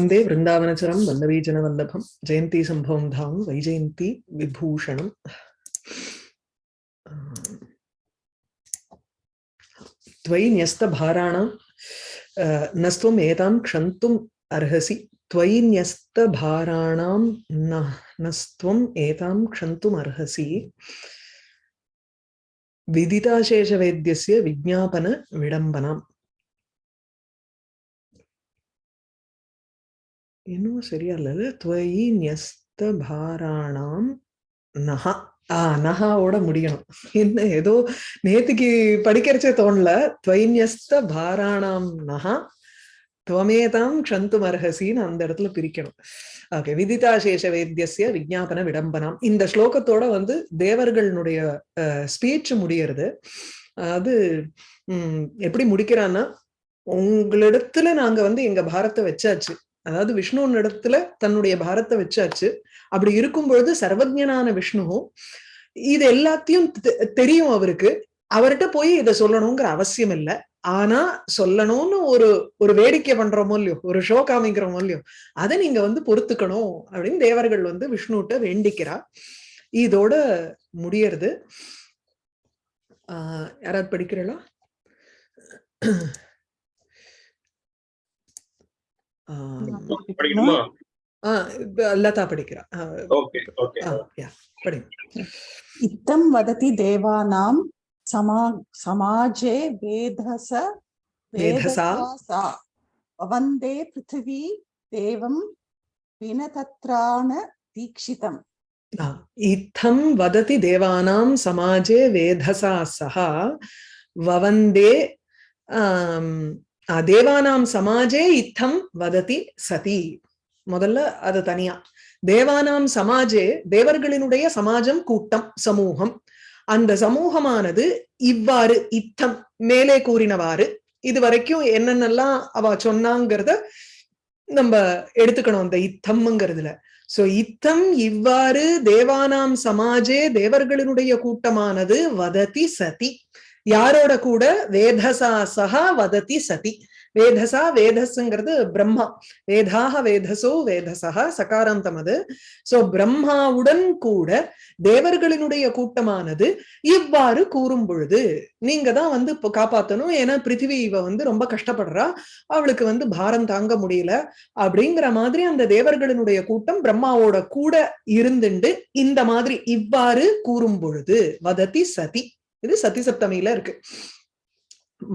वंदे वृन्दावनचरं वल्लवीजनवल्लभं जयन्ती सम्भवं धाम, वैजयन्ती विभूषणम्। त्वयि न्यस्तभाराणां नस्त्वम् एतां क्षन्तुम् अर्हसि। त्वयि न्यस्तभाराणां न, नस्त्वम् एतां क्षन्तुम् अर्हसि। विदिताशेषवेद्यस्य विज्ञापन இன்னும் சரியா இல்லைல்ல துவயி நியஸ்த பாராணாம் நகா ஆஹ் நகாவோட முடியணும். என்ன ஏதோ நேத்துக்கு படிக்கிறச்சே தோணல. துவைன்யஸ்த பாராணாம் நகா துவமேதாம் க்ஷந்து மர்ஹசின்னு அந்த இடத்துல பிரிக்கணும். ஓகே விதிதா சேஷ வேத்தியசிய விஜாபன விடம்பனம். இந்த ஸ்லோகத்தோட வந்து தேவர்களுடைய ஸ்பீச் முடியறது. அது எப்படி முடிக்கிறான்னா உங்களிடத்துல நாங்க வந்து எங்க பாரத்தை வச்சாச்சு. அதாவது விஷ்ணு இடத்துல தன்னுடைய பாரத்தை வச்சாச்சு. அப்படி இருக்கும் பொழுது சர்வஜனான விஷ்ணுவும் இது எல்லாத்தையும் தெரியும் அவருக்கு. அவர்கிட்ட போய் இதை சொல்லணுங்கிற அவசியம் இல்லை. ஆனா சொல்லணும்னு ஒரு ஒரு வேடிக்கை பண்றோமோ இல்லையோ ஒரு ஷோ காமிக்கிறோமோ இல்லையோ அதை நீங்க வந்து பொறுத்துக்கணும் அப்படின்னு தேவர்கள் வந்து விஷ்ணுகிட்ட வேண்டிக்கிறா. இதோட முடியறது. ஆஹ் யாராவது படிக்கிறீங்களா? லதா படிக்கிறா इत्थं वदति देवानां समा समाजे वेधस वेधसा वन्दे पृथिवी देवं विनतत्राण दीक्षितम् इत्थं वदति देवानां समाजे वेधसा सह ववन्दे தேவானாம் சமாஜே இத்தம் வததி சதி. முதல்ல அது தனியா. தேவானாம் சமாஜே தேவர்களினுடைய சமாஜம் கூட்டம் சமூகம். அந்த சமூகமானது இவ்வாறு இத்தம் மேலே கூறினவாறு இது வரைக்கும் என்னென்னலாம் அவ சொன்னாங்கிறத நம்ம எடுத்துக்கணும் அந்த இத்தம்ங்கிறதுல. சோ இத்தம் இவ்வாறு தேவானாம் சமாஜே தேவர்களினுடைய கூட்டமானது வததி சதி. யாரோட கூட? வேதசா சகா வததி சதி. வேதசா வேதஸ்ங்கிறது பிரம்மா. வேதாக வேதசோ வேதசா சகாராந்தம் அது சோ பிரம்மாவுடன் கூட தேவர்களினுடைய கூட்டமானது இவ்வாறு கூறும் பொழுது நீங்க தான் வந்து இப்போ காப்பாத்தணும். ஏன்னா பிருத்திவி இவ வந்து ரொம்ப கஷ்டப்படுறா. அவளுக்கு வந்து பாரம் தாங்க முடியல. அப்படிங்கிற மாதிரி அந்த தேவர்களினுடைய கூட்டம் பிரம்மாவோட கூட இருந்துண்டு இந்த மாதிரி இவ்வாறு கூறும் பொழுது வதத்தி சதி. இது சதி சப்தமியில இருக்கு.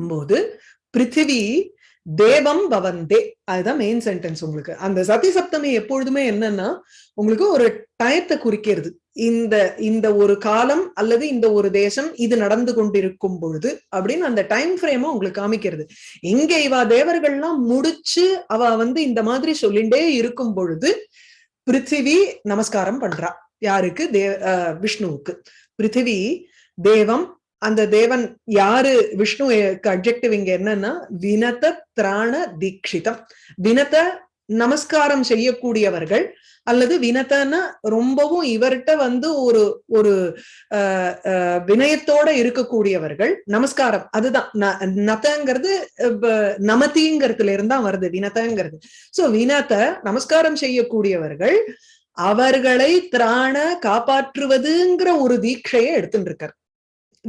போது பிருத்திவி தேவம் பவந்தே. அதுதான் மெயின் சென்டென்ஸ் உங்களுக்கு. அந்த சதி சப்தமி எப்பொழுதுமே என்னன்னா உங்களுக்கு ஒரு டயத்தை குறிக்கிறது. இந்த இந்த ஒரு காலம் அல்லது இந்த ஒரு தேசம் இது நடந்து கொண்டிருக்கும் பொழுது அப்படின்னு அந்த டைம் ஃப்ரேமா உங்களுக்கு காமிக்கிறது. இங்க இவா தேவர்கள்லாம் முடிச்சு அவ வந்து இந்த மாதிரி சொல்லிண்டே இருக்கும் பொழுது பிருத்திவி நமஸ்காரம் பண்றா. யாருக்கு? தே விஷ்ணுவுக்கு. பிருத்திவி தேவம் அந்த தேவன் யாரு? விஷ்ணு அப்ஜெக்டிவ் இங்க என்னன்னா வினத திராண தீட்சிதம். வினத நமஸ்காரம் செய்யக்கூடியவர்கள் அல்லது வினத்தன்னா ரொம்பவும் இவர்கிட்ட வந்து ஒரு ஒரு வினயத்தோட இருக்கக்கூடியவர்கள். நமஸ்காரம் அதுதான். நதங்கிறது நமதிங்கிறதுல இருந்தா வருது வினதங்கிறது சோ வினத நமஸ்காரம் செய்யக்கூடியவர்கள் அவர்களை திராண காப்பாற்றுவதுங்கிற ஒரு தீட்சையை எடுத்துட்டு இருக்கார்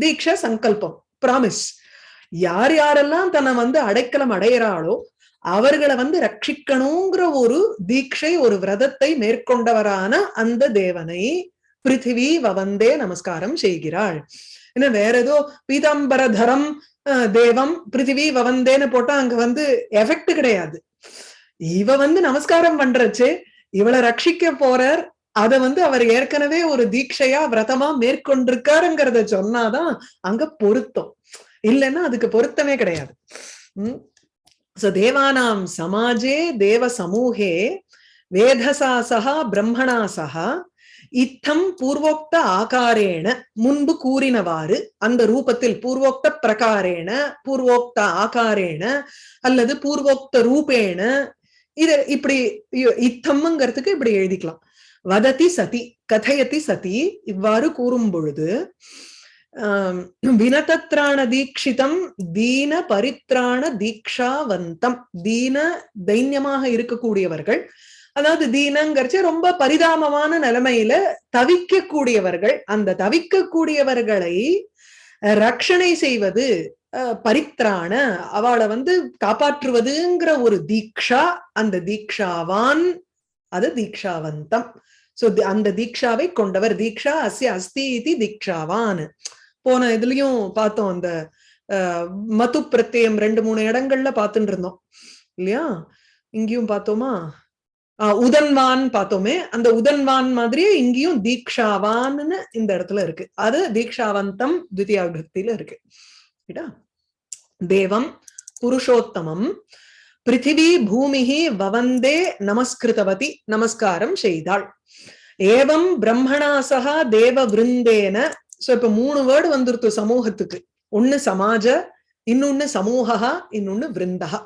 தீட்சா சங்கல்பம் ப்ராமிஸ் யார் யாரெல்லாம் தன்னை வந்து அடைக்கலம் அடையிறாளோ அவர்களை வந்து ரட்சிக்கணுங்கிற ஒரு தீட்சை ஒரு விரதத்தை மேற்கொண்டவரான அந்த தேவனை பிருத்திவி வவந்தே நமஸ்காரம் செய்கிறாள். என்ன வேற ஏதோ பீதாம்பரதரம் தேவம் பிருத்திவி வவந்தேன்னு போட்டா அங்க வந்து எஃபெக்ட் கிடையாது. இவ வந்து நமஸ்காரம் பண்றச்சு இவளை ரட்சிக்க போறார் அத வந்து அவர் ஏற்கனவே ஒரு தீட்சையா விரதமா மேற்கொண்டிருக்காருங்கிறத சொன்னாதான் அங்க பொருத்தம். இல்லைன்னா அதுக்கு பொருத்தமே கிடையாது. உம் சோ தேவானாம் சமாஜே தேவ சமூகே வேதசா சகா பிரம்மணா சகா இத்தம் பூர்வோக்த ஆகாரேன முன்பு கூறினவாறு அந்த ரூபத்தில் பூர்வோக்த பிரகாரேன பூர்வோக்த ஆகாரேன அல்லது பூர்வோக்த ரூபேன இது இப்படி இத்தம்ங்கிறதுக்கு இப்படி எழுதிக்கலாம். வதத்தி சதி கதையத்தி சதி இவ்வாறு கூறும் பொழுது வினதத்ராண தீக்ஷிதம் தீன பரித்ராண தீக்ஷாவந்தம் தீன தைன்யமாக இருக்கக்கூடியவர்கள் அதாவது தீனங்கிறச்சு ரொம்ப பரிதாபமான நிலைமையில தவிக்கக்கூடியவர்கள் அந்த தவிக்கக்கூடியவர்களை ரட்சணை செய்வது பரித்ராண அவளை வந்து காப்பாற்றுவதுங்கிற ஒரு தீக்ஷா அந்த தீக்ஷாவான் அது தீக்ஷாவந்தம். சோ அந்த தீக்ஷாவை கொண்டவர் தீக்ஷா அஸ்ய அஸ்தி இது தீக்ஷாவான். போன இதுலயும் பார்த்தோம் அந்த மது பிரத்யம் ரெண்டு மூணு இடங்கள்ல பார்த்துட்டு இருந்தோம். இல்லையா? இங்கேயும் பார்த்தோமா? ஆஹ் உதன்வான் பார்த்தோமே. அந்த உதன்வான் மாதிரியே இங்கேயும் தீக்ஷாவான்னு இந்த இடத்துல இருக்கு. அது தீக்ஷாவந்தம் தித்தியா விபக்தியில இருக்கு தேவம் புருஷோத்தமம் பிருத்திவி பூமிஹி வவந்தே நமஸ்கிருதவதி நமஸ்காரம் செய்தாள். ஏவம் பிரம்மணாசகா தேவ விருந்தேன. சோ இப்ப மூணு வேர்டு வந்துருத்து சமூகத்துக்கு. ஒண்ணு சமாஜ இன்னொன்னு சமூகா இன்னொன்னு விருந்தகா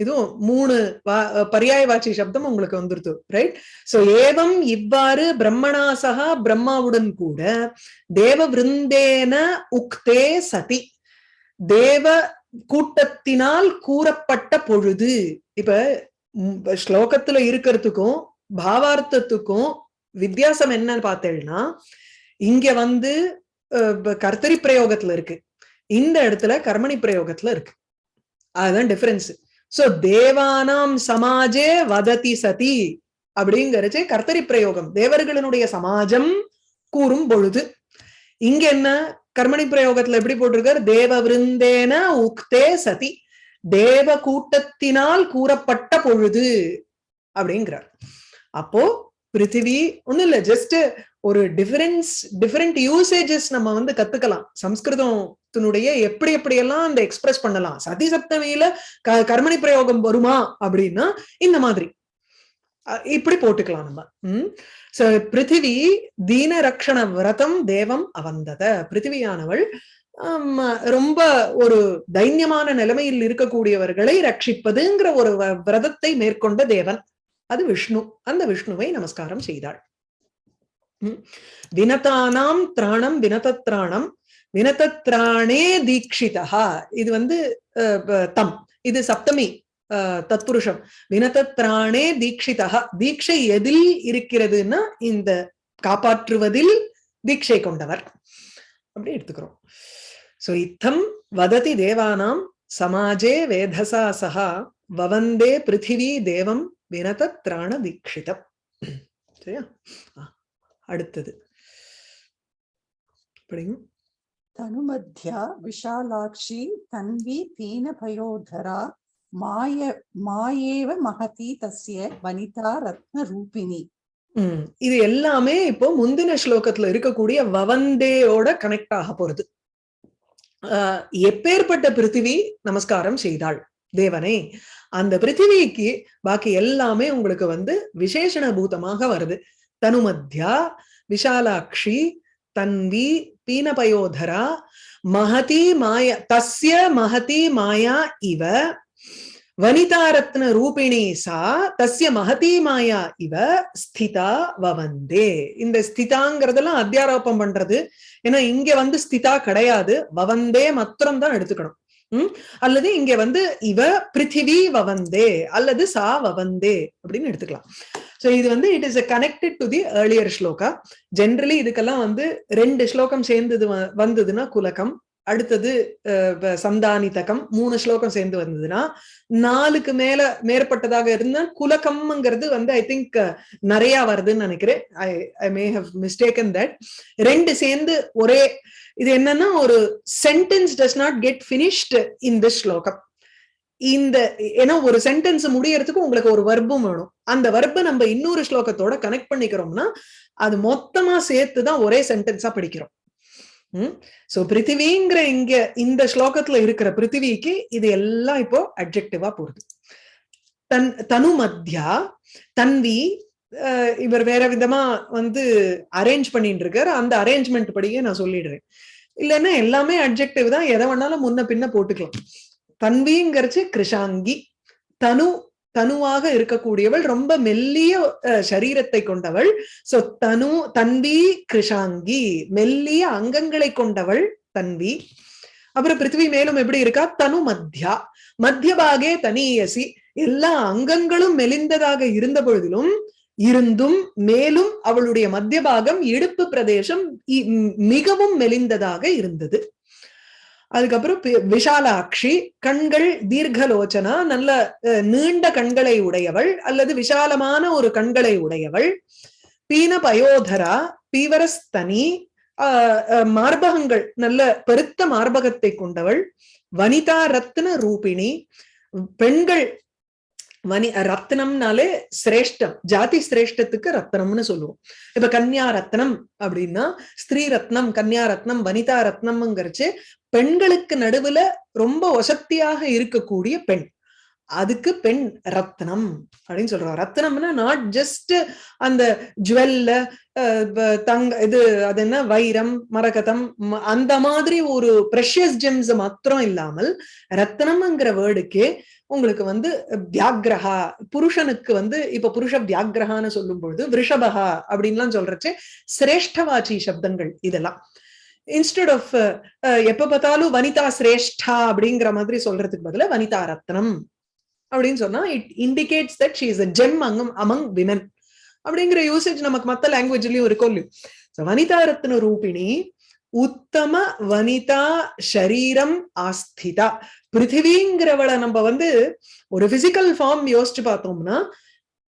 இதுவும் மூணு பரியாய பர்யாயவாச்சி சப்தம் உங்களுக்கு வந்துருது ரைட் சோ ஏவம் இவ்வாறு பிரம்மணாசகா பிரம்மாவுடன் கூட தேவ விருந்தேன உக்தே சதி. தேவ கூட்டத்தினால் கூறப்பட்ட பொழுது இப்ப ஸ்லோகத்துல இருக்கிறதுக்கும் பாவார்த்தத்துக்கும் வித்தியாசம் என்னன்னு பார்த்தேன்னா இங்க வந்து கர்த்தரி பிரயோகத்துல இருக்கு. இந்த இடத்துல கர்மணி பிரயோகத்துல இருக்கு. அதுதான் டிஃபரன்ஸ் சோ தேவானாம் சமாஜே வததி சதி அப்படிங்கறது கர்த்தரி பிரயோகம். தேவர்களினுடைய சமாஜம் கூறும் பொழுது. இங்க என்ன? கர்மணி பிரயோகத்துல எப்படி போட்டிருக்கார்? தேவ விருந்தேன உக்தே சதி. தேவ கூட்டத்தினால் கூறப்பட்ட பொழுது அப்படிங்கிறார். அப்போ பிருத்திவி ஒண்ணும் இல்ல ஜஸ்ட் ஒரு டிஃபரன்ஸ் டிஃபரெண்ட் யூசேஜஸ் நம்ம வந்து கத்துக்கலாம். சம்ஸ்கிருதத்தினுடைய எப்படி எப்படி எல்லாம் அந்த எக்ஸ்பிரஸ் பண்ணலாம். சதி சப்தமியில க கர்மணி பிரயோகம் வருமா அப்படின்னா இந்த மாதிரி. இப்படி போட்டுக்கலாம் நம்ம. உம் சோ பிருத்திவி தீன ரக்ஷண விரதம் தேவம் அவந்தத. பிருத்திவியானவள் ரொம்ப ஒரு தைன்யமான நிலைமையில் இருக்கக்கூடியவர்களை ரட்சிப்பதுங்கிற ஒரு வ- விரதத்தை மேற்கொண்ட தேவன். அது விஷ்ணு. அந்த விஷ்ணுவை நமஸ்காரம் செய்தாள். உம் வினதானாம் திராணம் வினதத்ராணம் வினதத்ராணே தீக்ஷிதா இது வந்து அஹ், தம். இது சப்தமி. தத்புருஷம் வினதத்ராணே தீட்சிதா தீட்சை எதில் இருக்கிறதுன்னா இந்த காப்பாற்றுவதில் தீட்சை கொண்டவர். அப்படி எடுத்துக்கிறோம். சோ இத்தம் வததி தேவானாம் சமாஜே வேதசா சகா வவந்தே பிருத்திவி தேவம் வினதத்ராண தீட்சிதம். சரியா? அடுத்தது. அப்படியும் தனுமத்யா விஷாலாட்சி தன்வி தீன பயோதரா மாய மாயேவ மகதி தஸ்ய வனிதா ரத்ன ரூபிணி. இது எல்லாமே இப்போ முந்தின ஸ்லோகத்துல இருக்கக்கூடிய வவந்தேயோட கனெக்ட் ஆக போறது. எப்பேற்பட்ட பிருத்திவி நமஸ்காரம் செய்தாள்? தேவனே அந்த பிருத்திவிக்கு பாக்கி எல்லாமே உங்களுக்கு வந்து விசேஷண பூதமாக வருது. தனுமத்யா விஷாலாட்சி தன்வி பீனபயோதரா மகதி மாயா தஸ்ய மகதி மாயா இவ வனிதாரத்ன ரூபிணி சா தஸ்ய மகதி மாயா இவ ஸ்திதா வவந்தே. இந்த ஸ்திதாங்கிறதெல்லாம் அத்தியாரோபம் பண்றது. ஏன்னா இங்க வந்து ஸ்திதா கிடையாது. வவந்தே மாத்திரம் தான் எடுத்துக்கணும். உம் அல்லது இங்க வந்து இவ பிருத்திவி வவந்தே அல்லது சா வவந்தே அப்படின்னு எடுத்துக்கலாம். சோ இது வந்து it is connected to the earlier shloka generally இதுக்கெல்லாம் வந்து ரெண்டு ஸ்லோகம் சேர்ந்தது வ- வந்ததுன்னா குலகம் அடுத்தது சந்தானிதகம் மூணு ஸ்லோகம் சேர்ந்து வந்ததுன்னா நாலுக்கு மேல மேற்பட்டதாக இருந்தா குலகம்ங்கிறது வந்து ஐ திங்க் நிறைய வருதுன்னு நினைக்கிறேன். I I may have mistaken that ரெண்டு சேர்ந்து ஒரே இது என்னன்னா ஒரு sentence does not get finished in this ஸ்லோகம். இந்த ஏன்னா ஒரு சென்டென்ஸ் முடியறதுக்கு உங்களுக்கு ஒரு வர்பம் வேணும். அந்த வர்பை நம்ம இன்னொரு ஸ்லோகத்தோட கனெக்ட் பண்ணிக்கிறோம்னா அது மொத்தமா சேர்த்து தான் ஒரே சென்டென்ஸா படிக்கிறோம். உம் சோ பிருத்திவிங்கிற இங்க இந்த ஸ்லோகத்துல இருக்கிற பிருத்திவிக்கு இது எல்லாம் இப்போ அப்ஜெக்டிவா போகுது தன் தனு மத்தியா தன்வி அஹ், இவர் வேற விதமா வந்து அரேஞ்ச் பண்ணிட்டு இருக்காரு அந்த அரேஞ்ச்மெண்ட் படியே நான் சொல்லிடுறேன். இல்லைன்னா எல்லாமே அட்ஜெக்டிவ் தான். எதை வேணாலும் முன்ன பின்ன போட்டுக்கலாம். தன்விங்கிறச்சு கிருஷாங்கி தனு தனுவாக இருக்கக்கூடியவள் ரொம்ப மெல்லிய அஹ், சரீரத்தை கொண்டவள். சோ தனு தன்வி கிருஷாங்கி. மெல்லிய அங்கங்களை கொண்டவள் தன்வி அப்புறம் பிருத்திவி மேலும் எப்படி இருக்கா? தனு மத்யா. மத்தியபாகே தனியசி. எல்லா அங்கங்களும் மெலிந்ததாக இருந்த பொழுதிலும் இருந்தும் மேலும் அவளுடைய மத்திய பாகம் இடுப்பு பிரதேசம் இ- மிகவும் மெலிந்ததாக இருந்தது. அதுக்கப்புறம் விஷாலாட்சி கண்கள் தீர்க்கலோச்சனா நல்ல அஹ், நீண்ட கண்களை உடையவள் அல்லது விஷாலமான ஒரு கண்களை உடையவள். பீன பயோதரா பீவரஸ்தனி ஆஹ், அஹ், மார்பகங்கள் நல்ல பெருத்த மார்பகத்தை கொண்டவள். வனிதா ரத்ன ரூபிணி பெண்கள் மணி ரத்னம்னாலே சிரேஷ்டம். ஜாதி சிரேஷ்டத்துக்கு ரத்னம்னு சொல்லுவோம். இப்ப கன்யா ரத்னம் அப்படின்னா ஸ்திரீ ரத்னம் கன்யா ரத்னம் வனிதா ரத்னம்ங்கிறச்சு பெண்களுக்கு நடுவுல ரொம்ப வசத்தியாக இருக்கக்கூடிய பெண். அதுக்கு பெண் ரத்னம் அப்படின்னு சொல்றோம். ரத்னம்னா நாட் ஜஸ்ட் அந்த ஜுவல்ல தங்க இது அது என்ன வைரம் மரகதம் அந்த மாதிரி ஒரு ப்ரெஷியஸ் ஜெம்ஸ் மாத்திரம் இல்லாமல் ரத்னம்ங்கிற வேர்டுக்கே உங்களுக்கு வந்து வியாகிரகா புருஷனுக்கு வந்து இப்ப புருஷ வியாகிரகான்னு சொல்லும் பொழுது விருஷபகா அப்படின்லாம் சொல்றச்சு சிரேஷ்டவாச்சி சப்தங்கள் இதெல்லாம். இன்ஸ்டெட் ஆஃப் எப்ப பார்த்தாலும் வனிதா சிரேஷ்டா அப்படிங்கிற மாதிரி சொல்றதுக்கு பதிலா வனிதா ரத்னம். அப்படின்னு சொன்னா it indicates that she is a gem அங்கம் அமங் விமன் அப்படிங்கிற யூசேஜ் நமக்கு மத்த லாங்குவேஜ்லயும் இருக்கும் இல்லையோ? வனிதா ரத்ன ரூபிணி உத்தம வனிதா ஷரீரம் ஆஸ்திதா. பிருத்திவிங்கிறவளை நம்ம வந்து ஒரு பிசிக்கல் ஃபார்ம் யோசிச்சு பார்த்தோம்னா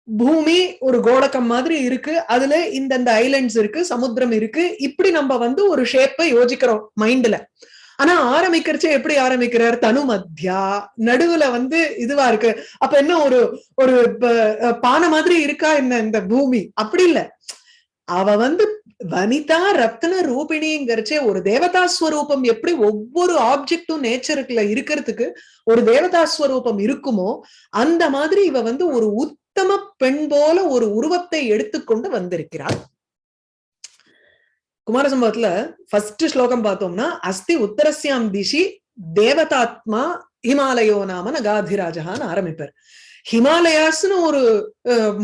பூமி ஒரு கோடக்கம் மாதிரி இருக்கு அதுல இந்தந்த ஐலண்ட்ஸ் இருக்கு சமுத்திரம் இருக்கு இப்படி நம்ம வந்து ஒரு ஷேப்பை யோசிக்கிறோம் மைண்ட்ல ஆனா ஆரம்பிக்கிறச்சே எப்படி ஆரம்பிக்கிறார்? தனு மத்தியா நடுவுல வந்து இதுவா இருக்கு. அப்ப என்ன ஒரு ஒரு பானை மாதிரி இருக்கா என்ன இந்த பூமி? அப்படி இல்ல. அவ வந்து வனிதா ரத்ன ரூபிணிங்கிறச்சே ஒரு தேவதா ஸ்வரூபம் எப்படி ஒவ்வொரு ஆப்ஜெக்டும் நேச்சருக்குல இருக்கிறதுக்கு ஒரு தேவதா ஸ்வரூபம் இருக்குமோ அந்த மாதிரி இவ வந்து ஒரு உத்தம பெண் போல ஒரு உருவத்தை எடுத்துக்கொண்டு வந்திருக்கிறாள். குமாரசம்பவத்துல ஃபர்ஸ்ட் ஸ்லோகம் பார்த்தோம்னா அஸ்தி உத்தரஸ்யாம் திஷி தேவதாத்மா ஹிமாலயோ நாம நகாதிராஜகான்னு ஆரம்பிப்பார். ஹிமாலயாஸ்னு ஒரு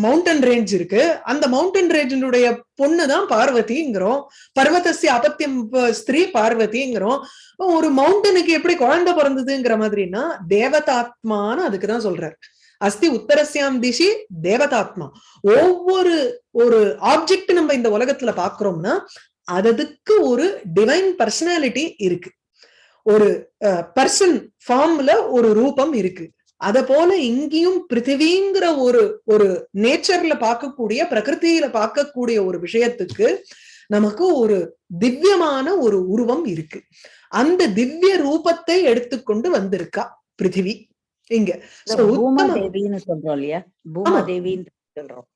மவுண்டன் ரேஞ்ச் இருக்கு. அந்த மவுண்டன் ரேஞ்சினுடைய பொண்ணு தான் பார்வதிங்கிறோம். பர்வதஸ்ய அபத்தியம் ஸ்திரீ பார்வதிங்கிறோம். ஒரு மவுண்டனுக்கு எப்படி குழந்தை பிறந்ததுங்கிற மாதிரின்னா தேவதாத்மான்னு அதுக்குதான் சொல்றார். அஸ்தி உத்தரஸ்யாம் திஷி தேவதாத்மா. ஒவ்வொரு ஒரு ஆப்ஜெக்ட் நம்ம இந்த உலகத்துல பாக்குறோம்னா அதுக்கு ஒரு டிவைன் பர்சனாலிட்டி இருக்கு. ஒரு பர்சன் ஃபார்ம்ல ஒரு ரூபம் இருக்கு. அத போல இங்கேயும் பிருத்திவிங்கிற ஒரு ஒரு நேச்சர்ல பார்க்கக்கூடிய பிரகிருதியில பார்க்கக்கூடிய ஒரு விஷயத்துக்கு நமக்கு ஒரு திவ்யமான ஒரு உருவம் இருக்கு. அந்த திவ்ய ரூபத்தை எடுத்துக்கொண்டு வந்திருக்கா பிருத்திவி. இங்க. சொல்றோம் இல்லையா? பூமா தேவின்னு சொல்றோம்.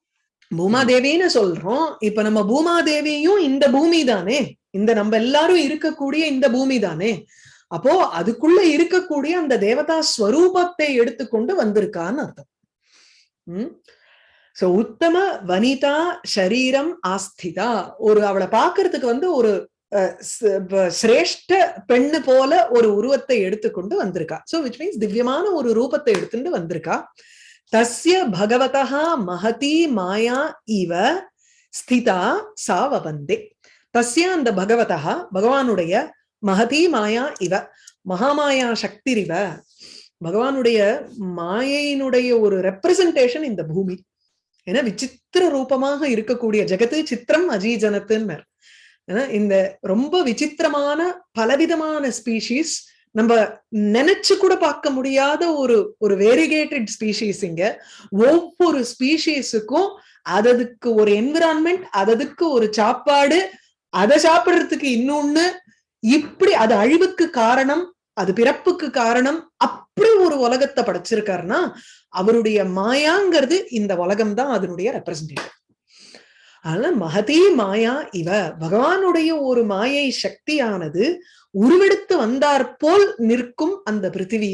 பூமாதேவின்னு சொல்றோம். இப்ப நம்ம பூமாதேவியும் இந்த பூமி தானே இந்த நம்ம எல்லாரும் இருக்கக்கூடிய இந்த பூமி தானே அப்போ அதுக்குள்ள இருக்கக்கூடிய அந்த தேவதா ஸ்வரூபத்தை எடுத்துக்கொண்டு வந்திருக்கான்னு அர்த்தம். உம் சோ உத்தம வனிதா ஷரீரம் ஆஸ்திதா. ஒரு அவளை பாக்குறதுக்கு வந்து ஒரு அஹ், சிரேஷ்ட பெண்ணு போல ஒரு உருவத்தை எடுத்துக்கொண்டு வந்திருக்கா. சோ விச் மீன்ஸ் திவ்யமான ஒரு ரூபத்தை எடுத்துட்டு வந்திருக்கா. தஸ்ய பகவதா மகதி மாயா இவ ஸ்திதா சா வவந்தே தஸ்ய அந்த பகவதா பகவானுடைய மகதி மாயா இவ மகாமாயா சக்திரிவ பகவானுடைய மாயையினுடைய ஒரு ரெப்ரசன்டேஷன் இந்த பூமி. ஏன்னா விசித்திர ரூபமாக இருக்கக்கூடிய ஜெகத்து சித்திரம் அஜீஜனத்துன்னு ஏன்னா இந்த ரொம்ப விசித்திரமான பலவிதமான ஸ்பீஷீஸ் நம்ம நினைச்சு கூட பார்க்க முடியாத ஒரு ஒரு வேரிகேட்டட் ஸ்பீஷீஸ் இங்க. ஒவ்வொரு ஸ்பீஷீஸுக்கும் அததுக்கு ஒரு என்விரான்மெண்ட் அததுக்கு ஒரு சாப்பாடு அதை சாப்பிடுறதுக்கு இன்னொன்னு இப்படி அது அழிவுக்கு காரணம் அது பிறப்புக்கு காரணம் அப்படி ஒரு உலகத்தை படைச்சிருக்காருன்னா அவருடைய மாயாங்கிறது இந்த உலகம் தான் அதனுடைய ரெப்ரசன்டேஷன் அதனால மகதே மாயா இவ பகவானுடைய ஒரு மாயை சக்தியானது உருவெடுத்து வந்தாற்போல் நிற்கும் அந்த பிருத்திவி.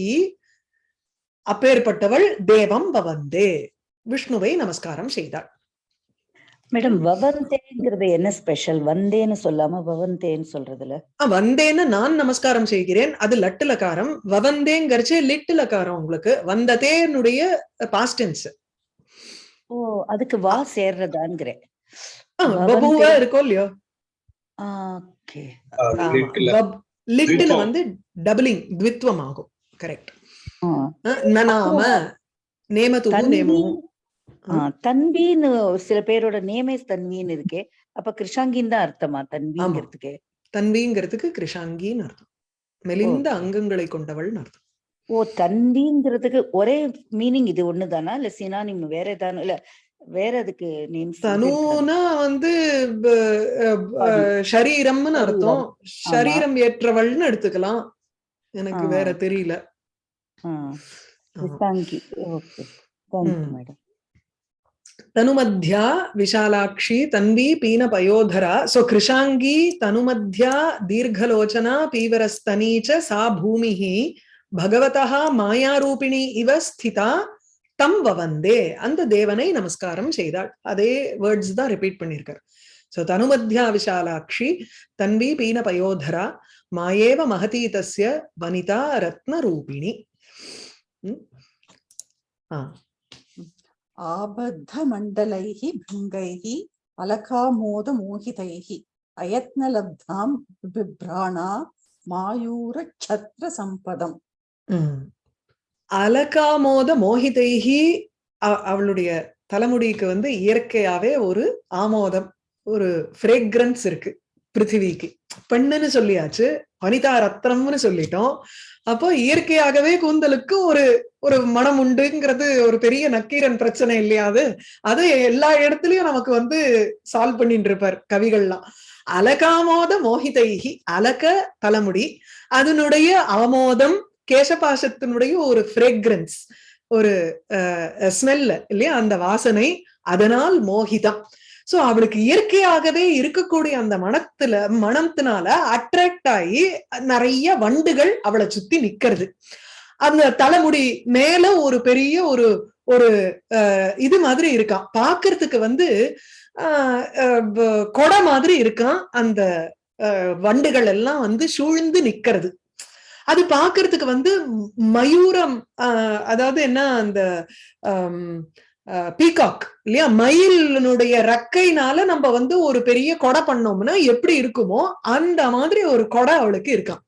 அப்பேற்பட்டவள் தேவம் பவந்தே விஷ்ணுவை நமஸ்காரம் செய்தாள். மேடம் வவந்தேங்கிறது என்ன ஸ்பெஷல் வந்தேன்னு சொல்லாம வவந்தேன்னு சொல்றதுல? ஆ, வந்தேன்னு நான் நமஸ்காரம் செய்கிறேன். அது லட்டு லிட்டு லகாரம் உங்களுக்கு. வந்ததேனுடைய பாஸ்டென்ஸ் ஓ அதுக்கு வா சேர்றதாங்கிறேன் பபுவா இருக்கோ இல்லையோ? ஓகே. லிட்டுல. வந்து டபுளிங் த்வித்வம் ஆகும் கரெக்ட் ஆ. நனாம நேமதுகு தன்வி நேமு ஆ, தன்வின்னு ஒரு சில பேரோட நேமே தன்வின்னு இருக்கே. அப்ப கிருஷாங்கின்னு தான் அர்த்தமா தன்விங்கிறதுக்கு தன்விங்கிறதுக்கு கிருஷாங்கின்னு அர்த்தம். மெலிந்த அங்கங்களை கொண்டவள்னு அர்த்தம். ஓ தன்விங்கிறதுக்கு ஒரே மீனிங் இது ஒண்ணுதானா? இல்ல சினானிம் வேற ஏதானு இல்ல வேற அதுக்கு நேம் தனுனா வந்து சரீரம்னு அர்த்தம். சரீரம் ஏற்றவள்னு எடுத்துக்கலாம். எனக்கு வேற தெரியல. தனுமத்யா விஷாலாட்சி தன்வி பீன பயோதரா சோ கிருஷாங்கி தனுமத்யா தீர்ঘலோச்சனா பீவரஸ்தனீச்ச சா பூமி பகவதா மாயாரூபிணி இவ ஸ்திதா. தம் வந்தே அந்த தேவனை நமஸ்காரம் செய்தாள். அதே வேர்ட்ஸ் தான் ரிப்பீட் பண்ணியிருக்கார். ஸோ தனுமத்யா விஷாலாட்சி தன்வி பீன பயோதரா மாயேவ மகதீதஸ்ய வனிதா ரத்ன ரூபிணி ஆபத்த மண்டலைஹி பிருங்கைஹி அலகாமோத மோகிதைஹி அயத்னலப்தாம் பிப்ராணா மாயூர சத்ர சம்பதம் அலகாமோத மோகிதைஹி அவளுடைய தலைமுடிக்கு வந்து இயற்கையாவே ஒரு ஆமோதம் ஒரு ஃப்ரேக்ரன்ஸ் இருக்கு பிருத்திவிக்கு. பெண்ணுன்னு சொல்லியாச்சு வனிதா ரத்னம்னு சொல்லிட்டோம். அப்போ இயற்கையாகவே கூந்தலுக்கு ஒரு ஒரு மனம் உண்டுங்கிறது ஒரு பெரிய நக்கீரன் பிரச்சனை இல்லையாது. அது எல்லா இடத்துலயும் நமக்கு வந்து சால்வ் பண்ணிட்டு இருப்பார் கவிகள்லாம். அலகாமோத மோகிதைகி அலக தலைமுடி அதனுடைய ஆமோதம் கேசபாசத்தினுடைய ஒரு ஃப்ரேக்ரன்ஸ் ஒரு ஸ்மெல்ல இல்லையா? அந்த வாசனை அதனால் மோகிதம். சோ அவளுக்கு இயற்கையாகவே இருக்கக்கூடிய அந்த மனத்துல மனத்தினால அட்ராக்ட் ஆகி நிறைய வண்டுகள் அவளை சுத்தி நிக்கிறது. அந்த தலைமுடி மேல ஒரு பெரிய ஒரு ஒரு இது மாதிரி இருக்கான். பாக்குறதுக்கு வந்து ஆஹ், அஹ், கொடை மாதிரி இருக்கான். அந்த அஹ், வண்டுகள் எல்லாம் வந்து சூழ்ந்து நிக்கிறது. அது பாக்குறதுக்கு வந்து மயூரம் ஆஹ், அதாவது என்ன அந்த பீகாக் இல்லையா? மயிலினுடைய ரக்கைனால நம்ம வந்து ஒரு பெரிய கொடை பண்ணோம்னா எப்படி இருக்குமோ அந்த மாதிரி ஒரு கொடை அவளுக்கு இருக்கான்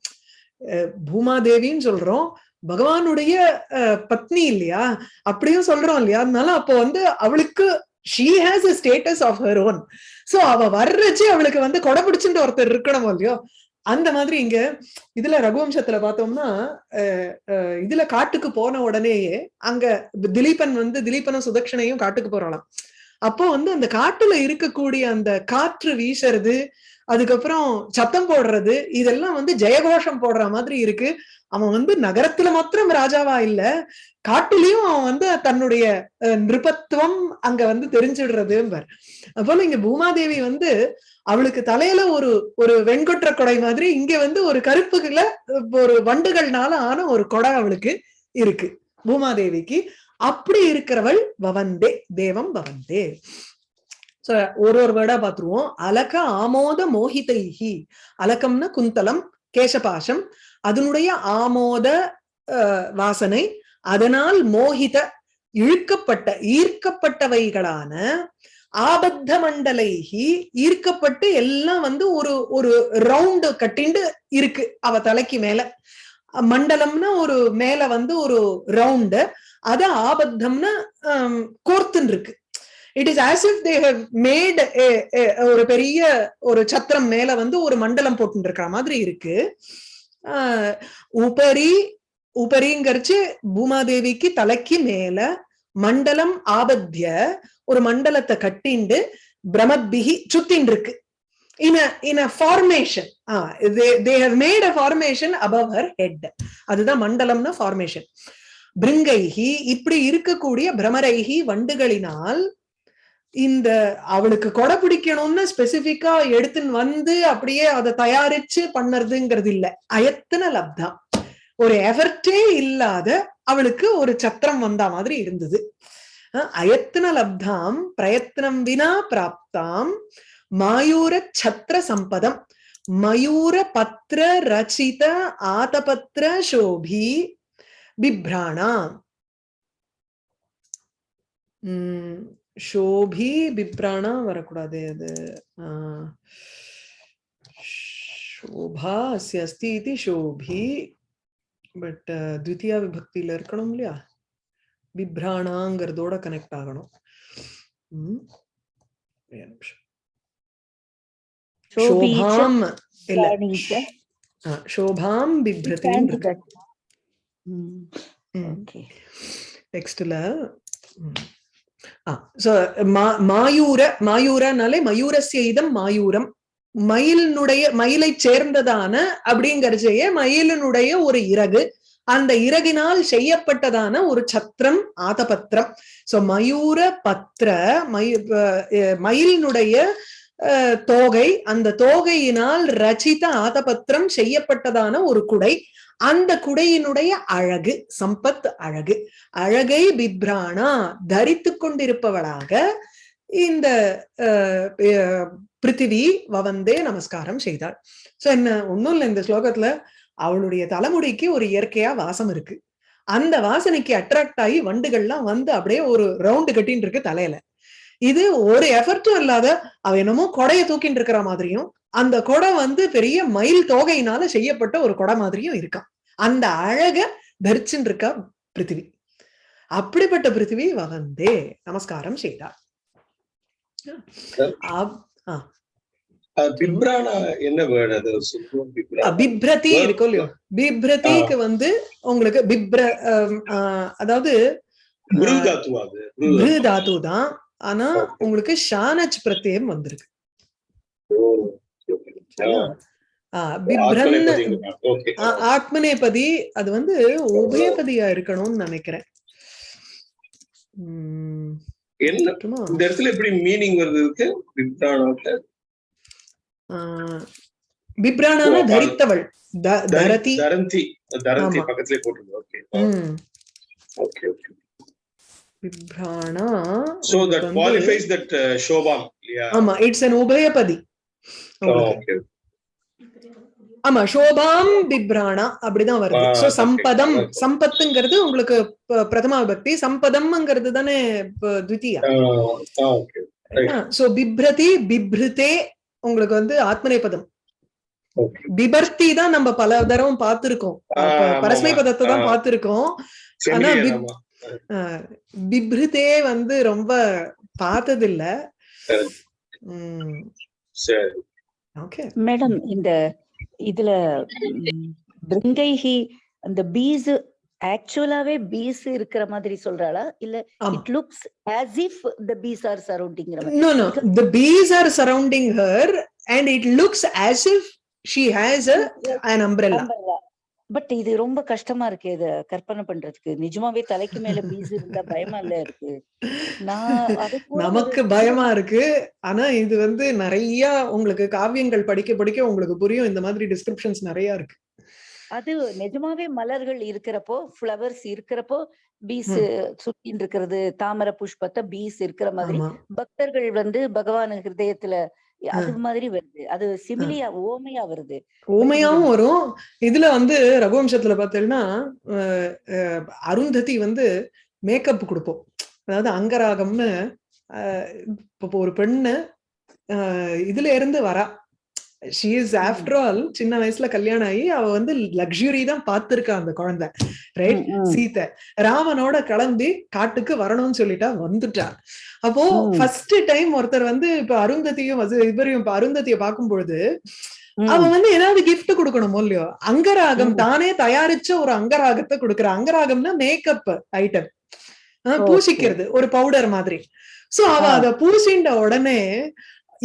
அஹ், பூமாதேவின்னு சொல்றோம். பகவானுடைய பத்னி இல்லையா? அப்படியும் சொல்றோம் இல்லையா? அதனால அப்போ வந்து அவளுக்கு she has a status of her own so அவ வர்றச்சு அவளுக்கு வந்து கொடை பிடிச்சுட்டு ஒருத்தர் இருக்கணும் இல்லையோ? அந்த மாதிரி இங்க இதுல ரகுவம்சத்துல பார்த்தோம்னா அஹ், அஹ், இதுல காட்டுக்கு போன உடனேயே அங்க திலீபன் வந்து திலீபனும் சுதக்ஷனையும் காட்டுக்கு போறாளாம். அப்போ வந்து அந்த காட்டுல இருக்கக்கூடிய அந்த காற்று வீசுறது அதுக்கப்புறம் சத்தம் போடுறது இதெல்லாம் வந்து ஜெயகோஷம் போடுற மாதிரி இருக்கு. அவன் வந்து நகரத்துல மாத்திரம் ராஜாவா இல்ல காட்டுலயும் அவன் வந்து தன்னுடைய அஹ், நிருபத்துவம் அங்க வந்து தெரிஞ்சிடுறதும்பார். அப்போ இங்க பூமாதேவி வந்து அவளுக்கு தலையில ஒரு ஒரு வெண்கொற்ற கொடை மாதிரி இங்க வந்து ஒரு கருப்புகள ஒரு வண்டுகள்னால ஆன ஒரு கொடை அவளுக்கு இருக்கு. பூமாதேவிக்கு அப்படி இருக்கிறவள் பவந்தே தேவம் பவந்தே. சோ ஒரு ஒரு வேர்டா பாத்துருவோம் அலக ஆமோத மோகிதைஹி. அலகம்னா குந்தலம் கேசபாஷம். அதனுடைய ஆமோத வாசனை அதனால் மோகித இழுக்கப்பட்ட ஈர்க்கப்பட்டவைகளான ஆபத்த மண்டலைகி ஈர்க்கப்பட்டு எல்லாம் வந்து ஒரு ஒரு ரவுண்டு கட்டிண்டு இருக்கு அவ தலைக்கு மேல. மண்டலம்னா ஒரு மேல வந்து ஒரு ரவுண்டு அத ஆபத்தம்னா கோர்த்துன்னு இருக்கு it is as if they have made ஒரு பெரிய ஒரு சத்திரம் மேல வந்து ஒரு மண்டலம் போட்டு இருக்கிற மாதிரி இருக்கு. ஆஹ், உபரி உபரிங்கரிச்சு பூமாதேவிக்கு தலைக்கு மேல மண்டலம் ஆபத்திய ஒரு மண்டலத்தை கட்டிண்டு பிரமத்பிகி சுத்தின் இருக்கு in in a formation they have made a formation above her head அதுதான் மண்டலம்னா ஃபார்மேஷன் பிருங்கைஹி இப்படி இருக்கக்கூடிய பிரமரைஹி வண்டுகளினால் இந்த அவளுக்கு கொடை பிடிக்கணும்னு ஸ்பெசிபிக்கா எடுத்துன்னு வந்து அப்படியே அதை தயாரிச்சு பண்ணறதுங்கிறது இல்ல அயத்தன லப்தா ஒரு எஃபர்டே இல்லாத அவளுக்கு ஒரு சத்திரம் வந்த மாதிரி இருந்தது. अयत्न अयत्नलब्धां प्रयत्नं विना प्राप्ताम मयूर छत्र प्राप्तां मयूर पत्र रचित आतपत्र शोभी, बिभ्राणा वरकूडदे अद् शोभा अस्ति इति शोभी बट् द्वितीया विभक्तिल लिया பிப்ராணாங்கிறதோட கனெக்ட் ஆகணும் சோபாம் இல்ல சோபாம் பிப்ரதின் நெக்ஸ்ட்ல மாயூர மாயூரனாலே மயூரஸ்ய இதம் மாயூரம் மயிலினுடைய மயிலை சேர்ந்ததான அப்படிங்கறச்சையே மயிலினுடைய ஒரு இறகு அந்த இறகினால் செய்யப்பட்டதான ஒரு சத்திரம் ஆதபத்திரம். சோ மயூர பத்திர மயு அஹ் மயிலினுடைய அஹ், தோகை. அந்த தோகையினால் ரச்சித ஆதபத்திரம் செய்யப்பட்டதான ஒரு குடை. அந்த குடையினுடைய அழகு சம்பத் அழகு. அழகை பிப்ராணா தரித்து கொண்டிருப்பவளாக இந்த பிருத்திவி வவந்தே நமஸ்காரம் செய்தாள். சோ என்ன ஒண்ணும் இல்ல இந்த ஸ்லோகத்துல அவளுடைய தலைமுடிக்கு ஒரு இயற்கையா வாசம் இருக்கு. அந்த வாசனைக்கு அட்ராக்ட் ஆகி வண்டுகள்லாம் வந்து அப்படியே ஒரு ரவுண்டு கட்டின்னு இருக்கு தலையில. இது ஒரு எஃபர்ட்டும் இல்லாத அவ என்னமோ கொடைய தூக்கிட்டு இருக்கிற மாதிரியும் அந்த கொடை வந்து பெரிய மயில் தோகையினால செய்யப்பட்ட ஒரு கொடை மாதிரியும் இருக்கான் அந்த அழக தரிச்சுன்னு இருக்கா பிருத்திவி. அப்படிப்பட்ட பிருத்திவி வந்தே. நமஸ்காரம் செய்தார் பிப்ரதி இருக்கும் இல்லையோ? பிப்ரதிக்கு வந்து உங்களுக்கு பிப்ர அதாவது தாத்து. தான் ஆனா உங்களுக்கு ஷானச் பிரத்யம் வந்திருக்கு. ஆத்மநேபதி அது வந்து உபயபதியா இருக்கணும்னு நினைக்கிறேன்? இந்த இடத்துல எப்படி மீனிங் வருது இருக்கு பிப்ரானானா தரித்தவள். தரதி தரந்தி தரந்தி ஆமா. பக்கத்துலயே போட்டுருங்க ஓகே ஓகே ஓகே. பிப்ரானா சோ தட் குவாலிஃபைஸ் தட் ஷோபாம் ஆமா இட்ஸ் an உபயபதி. ஓகே ஆமா சோபாம் பிப்ராணா அப்படிதான் வருது. So okay. சம்பதம். சம்பத்துங்கிறது உங்களுக்கு பிரதமா விபக்தி சம்பதம்ங்கிறது தானே ஓகே சோ பிப்ரதி பிப்ருதே உங்களுக்கு வந்து ஆத்மநேபதம். பிபர்த்தி தான் நம்ம பல தடவை பார்த்திருக்கோம். பரஸ்மை. பதத்தை தான். பார்த்திருக்கோம். ஆனா பிப்ருதே வந்து ரொம்ப பார்த்ததில்ல. சரி. உம் சரி. ஓகே. மேடம் இந்த இதுல பிருங்கைஹி அந்த பீஸ் ஆக்சுவலாவே பீஸ் இருக்கிற மாதிரி சொல்றாளா? இல்ல it looks as if the piece are No, no. The bees are surrounding her, and it looks as if she has a, an umbrella. But இது ரொம்ப கஷ்டமா இருக்கு. இத கற்பனை பண்றதுக்கு. நிஜமாவே தலைக்கு மேல பீஸ் இருந்தா பயமா இல்ல இருக்கு. நமக்கு பயமா இருக்கு. ஆனா இது வந்து நிறைய உங்களுக்கு காவியங்கள் படிக்க படிக்க உங்களுக்கு புரியும். இந்த மாதிரி டிஸ்கிரிப்ஷன்ஸ் நிறைய இருக்கு. அது நிஜமாவே மலர்கள் இருக்கிறப்போ ஃப்ளவர்ஸ் இருக்கிறப்போ பீஸ் சுத்தின்னு இருக்கிறது தாமரை புஷ்பத்தை பீஸ் இருக்கிற மாதிரி. பக்தர்கள் வந்து பகவான் ஹிருதயத்துல அது மாதிரி வருது. அது சிமிலியா ஓமையா வருது. ஊமையாவும் வரும். இதுல வந்து ரகுவம்சத்துல அஹ், அருந்ததி வந்து மேக்கப் கொடுப்போம். அதாவது அங்கராகம்னு இப்போ ஒரு பெண்ணு இதுல இருந்து வரா. ஷீ இஸ் ஆஃப்டர் ஆல் சின்ன வயசுல கல்யாணம் ஆகி அவ வந்து லக்ஸுரி தான் பார்த்திருக்கா அந்த குழந்தை ரைட் ம், ம். சீதை ராமனோட கிளம்பி காட்டுக்கு வரணும்னு சொல்லிட்டா வந்துட்டா அப்போ. ஃபர்ஸ்ட் டைம் ஒருத்தர் வந்து இப்ப அருந்ததியும் இவரையும் இப்ப அருந்ததியை பார்க்கும்பொழுது ம், அவன் வந்து ஏதாவது gift கொடுக்கணுமோ இல்லையோ அங்கராகம். தானே தயாரிச்ச ஒரு அங்கராகத்தை கொடுக்குற அங்கராகம்னா மேக்கப் ஐட்டம். பூசிக்கிறது ஒரு பவுடர் மாதிரி சோ அவ. அத பூசிண்ட உடனே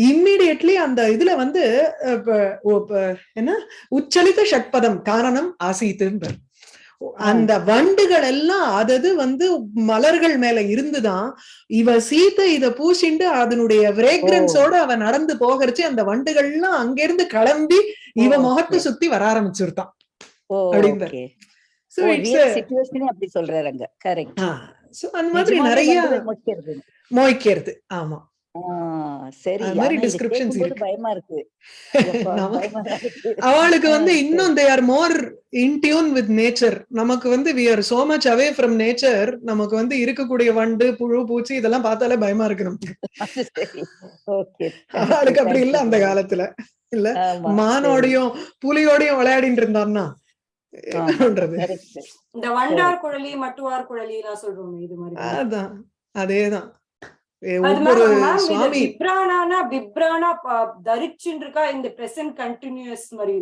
இம்மிடியட்லி அந்த இதுல வந்து என்ன? உச்சலித ஷட்பதம் காரணம் ஆசீத்துன்னு அந்த வண்டுகள் எல்லாம் அதது வந்து மலர்கள் மேல இருந்துதான் இவ சீத்தை இத பூசிண்டு அதனுடைய பிரேக்ரன்ஸோட அவ நடந்து போகிறச்சு அந்த வண்டுகள்லாம் அங்கிருந்து கிளம்பி இவ முகத்தை. சுத்தி வர ஆரம்பிச்சிருத்தான் ஓ அப்படின்ற. Okay. So oh it's real சிச்சுவேஷனே அப்படி சொல்றாருங்க கரெக்ட் சோ அந்த மாதிரி நிறைய மோய்க்கிறது. ஆமா. சரி. பயமா இருக்கு. அவளுக்கு வந்து இன்னும் they are more in tune with nature நமக்கு வந்து we are so much away from nature நமக்கு வந்து இருக்கக்கூடிய வண்டு புழு பூச்சி இதெல்லாம் பார்த்தாலே பயமா இருக்கு நமக்கு. அது சரி. ஓகே. அவளுக்கு அப்படி இல்ல அந்த காலத்துல. இல்ல மானோடையும் புலியோடையும் விளையாடிட்டு இருந்தான்னா. இந்த வண்டார் குழலி மட்டுவார் குழலி எல்லாம் சொல்றோமே இது மாதிரி அதான் அதேதான். ஒவ்வொரு சுவாமி பிப்ரானானா பிப்ரானா தரிச்சுன்னு இருக்கா இந்த பிரசன்ட் கண்டினியூஸ் மாதிரி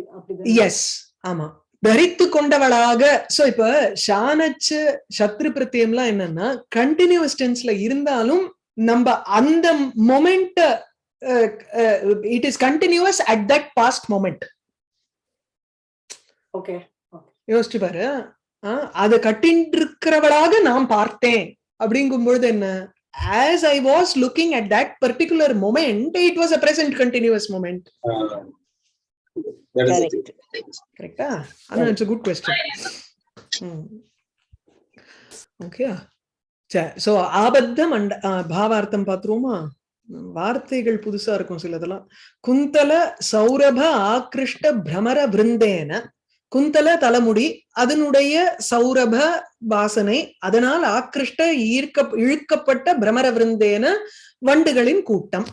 எஸ் ஆமா. தரித்து கொண்டவளாக சோ இப்ப ஷானச்சு சத்ரு பிரத்தியம்லாம் என்னன்னா கண்டினியூஸ் டென்ஸ்ல இருந்தாலும் நம்ம அந்த moment it is continuous at that past moment okay யோசிச்சு பாரு அதை கட்டின்னு இருக்கிறவளாக நான் பார்த்தேன். அப்படிங்கும் பொழுது என்ன? As I was looking at that particular moment it was a present continuous moment Uh, that is the Correct. thing. கரெக்டா ஆனா it's good question okay so ஆபத்த மண்ட ஆ, பாவார்த்தம் பாத்துருவோமா வார்த்தைகள் புதுசா இருக்கும் சிலதெல்லாம். குந்தல சௌரப ஆக்ருஷ்ட பிரமர விருந்தேன. குந்தல தலைமுடி அதனுடைய சௌரப வாசனை அதனால் ஆக்கிருஷ்ட ஈர்க்க இழுக்கப்பட்ட பிரமர விருந்தேன வண்டுகளின் கூட்டம்.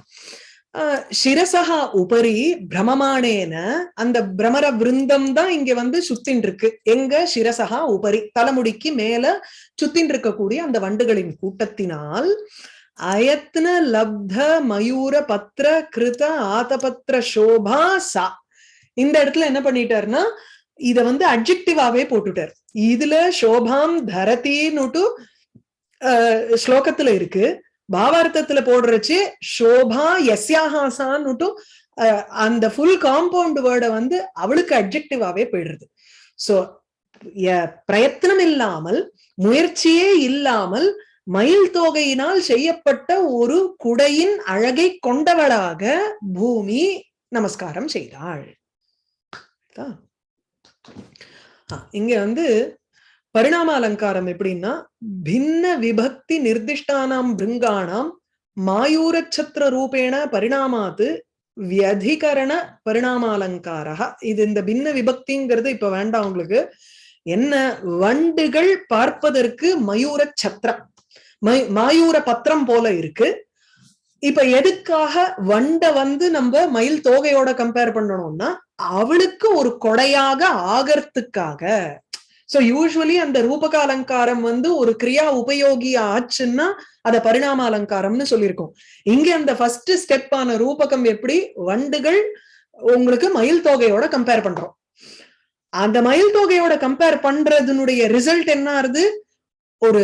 ஆஹ் சிரசகா உபரி பிரமமானேன அந்த பிரமர விருந்தம் தான் இங்க வந்து சுத்தின் இருக்கு எங்க சிரசகா உபரி தலைமுடிக்கு மேல சுத்தின் இருக்கக்கூடிய அந்த வண்டுகளின் கூட்டத்தினால் அயத்ன லப்த மயூர பத்ர கிருத ஆதபத்திர சோபா சா. இந்த இடத்துல என்ன பண்ணிட்டாருன்னா இத வந்து அட்ஜெக்டிவாவே போட்டுட்டார். இதுல சோபாம் தரதின்னுட்டு ஸ்லோகத்துல இருக்கு. பாவார்த்தத்துல போடுறச்சு சோபா எஸ்யாஹாசான்னுட்டும் அஹ், அந்த ஃபுல் காம்பவுண்ட் வேர்டை வந்து அவளுக்கு அட்ஜெக்டிவாவே போயிடுறது. சோ பிரயத்தனம் இல்லாமல் முயற்சியே இல்லாமல் மயில் தொகையினால் செய்யப்பட்ட ஒரு குடையின் அழகை கொண்டவளாக பூமி நமஸ்காரம் செய்தாள். இங்க வந்து பரிணாம அலங்காரம் எப்படின்னா பின்ன விபக்தி நிர்திஷ்டானாம் பிருங்காணாம் மாயூரச்சத்திர ரூபேண பரிணாமாத்து வியதிகரண பரிணாமாலங்காரா இது இந்த பின்ன விபக்திங்கிறது இப்ப வேண்டாம் உங்களுக்கு. என்ன? வண்டுகள் பார்ப்பதற்கு மயூர சத்திரம் மாயூர பத்திரம் போல இருக்கு. இப்ப எதுக்காக வண்டை வந்து நம்ம மயில் தோகையோட கம்பேர் பண்ணணும்னா அவளுக்கு ஒரு கொடையாக ஆகறதுக்காக. சோ யூஸ்வலி அந்த ரூபக அலங்காரம் வந்து ஒரு கிரியா உபயோகி ஆச்சுன்னா அத பரிணாம அலங்காரம்னு சொல்லியிருக்கோம். இங்க அந்த ஃபர்ஸ்ட் ஸ்டெப் ஆன ரூபகம் எப்படி? வண்டுகள் உங்களுக்கு மயில் தொகையோட கம்பேர் பண்றோம். அந்த மயில் தொகையோட கம்பேர் பண்றதுனுடைய ரிசல்ட் என்ன ஆறுது? ஒரு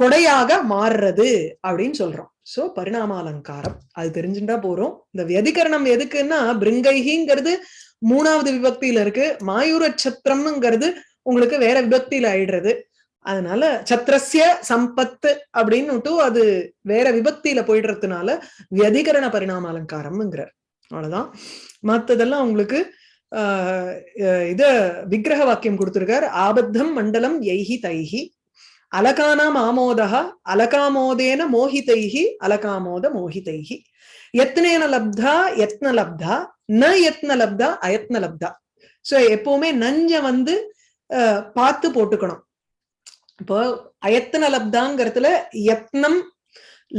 கொடையாக மாறுறது அப்படின்னு சொல்றோம். சோ பரிணாம அலங்காரம் அது தெரிஞ்சுட்டா போறோம். இந்த வியதிகரணம் எதுக்குன்னா பிருங்கைகிங்கிறது மூணாவது விபக்தியில இருக்கு. மாயூர சத்திரம்ங்கிறது உங்களுக்கு வேற விபக்தியில ஆயிடுறது. அதனால சத்திரஸ்ய சம்பத்து அப்படின்னுட்டு அது வேற விபக்தியில போயிடுறதுனால வியதிகரண பரிணாம அலங்காரம்ங்கிறார். அவ்வளவுதான். மத்ததெல்லாம் உங்களுக்கு ஆஹ் அஹ் இத விக்கிரக வாக்கியம் கொடுத்திருக்கார். ஆபத்தம் மண்டலம் எய்ஹி தைஹி. அலகானாம் ஆமோதா அலகாமோதேன மோஹிதைஹி அலகாமோத மோஹிதைஹி. யத்னேன லப்தா யத்ன லப்தா ந யத்ன லப்தா அயத்ன லப்தா. சோ எப்பவுமே நஞ்ச வந்து பார்த்து போட்டுக்கணும். இப்போ அயத்தன லப்தாங்கிறதுல யத்னம்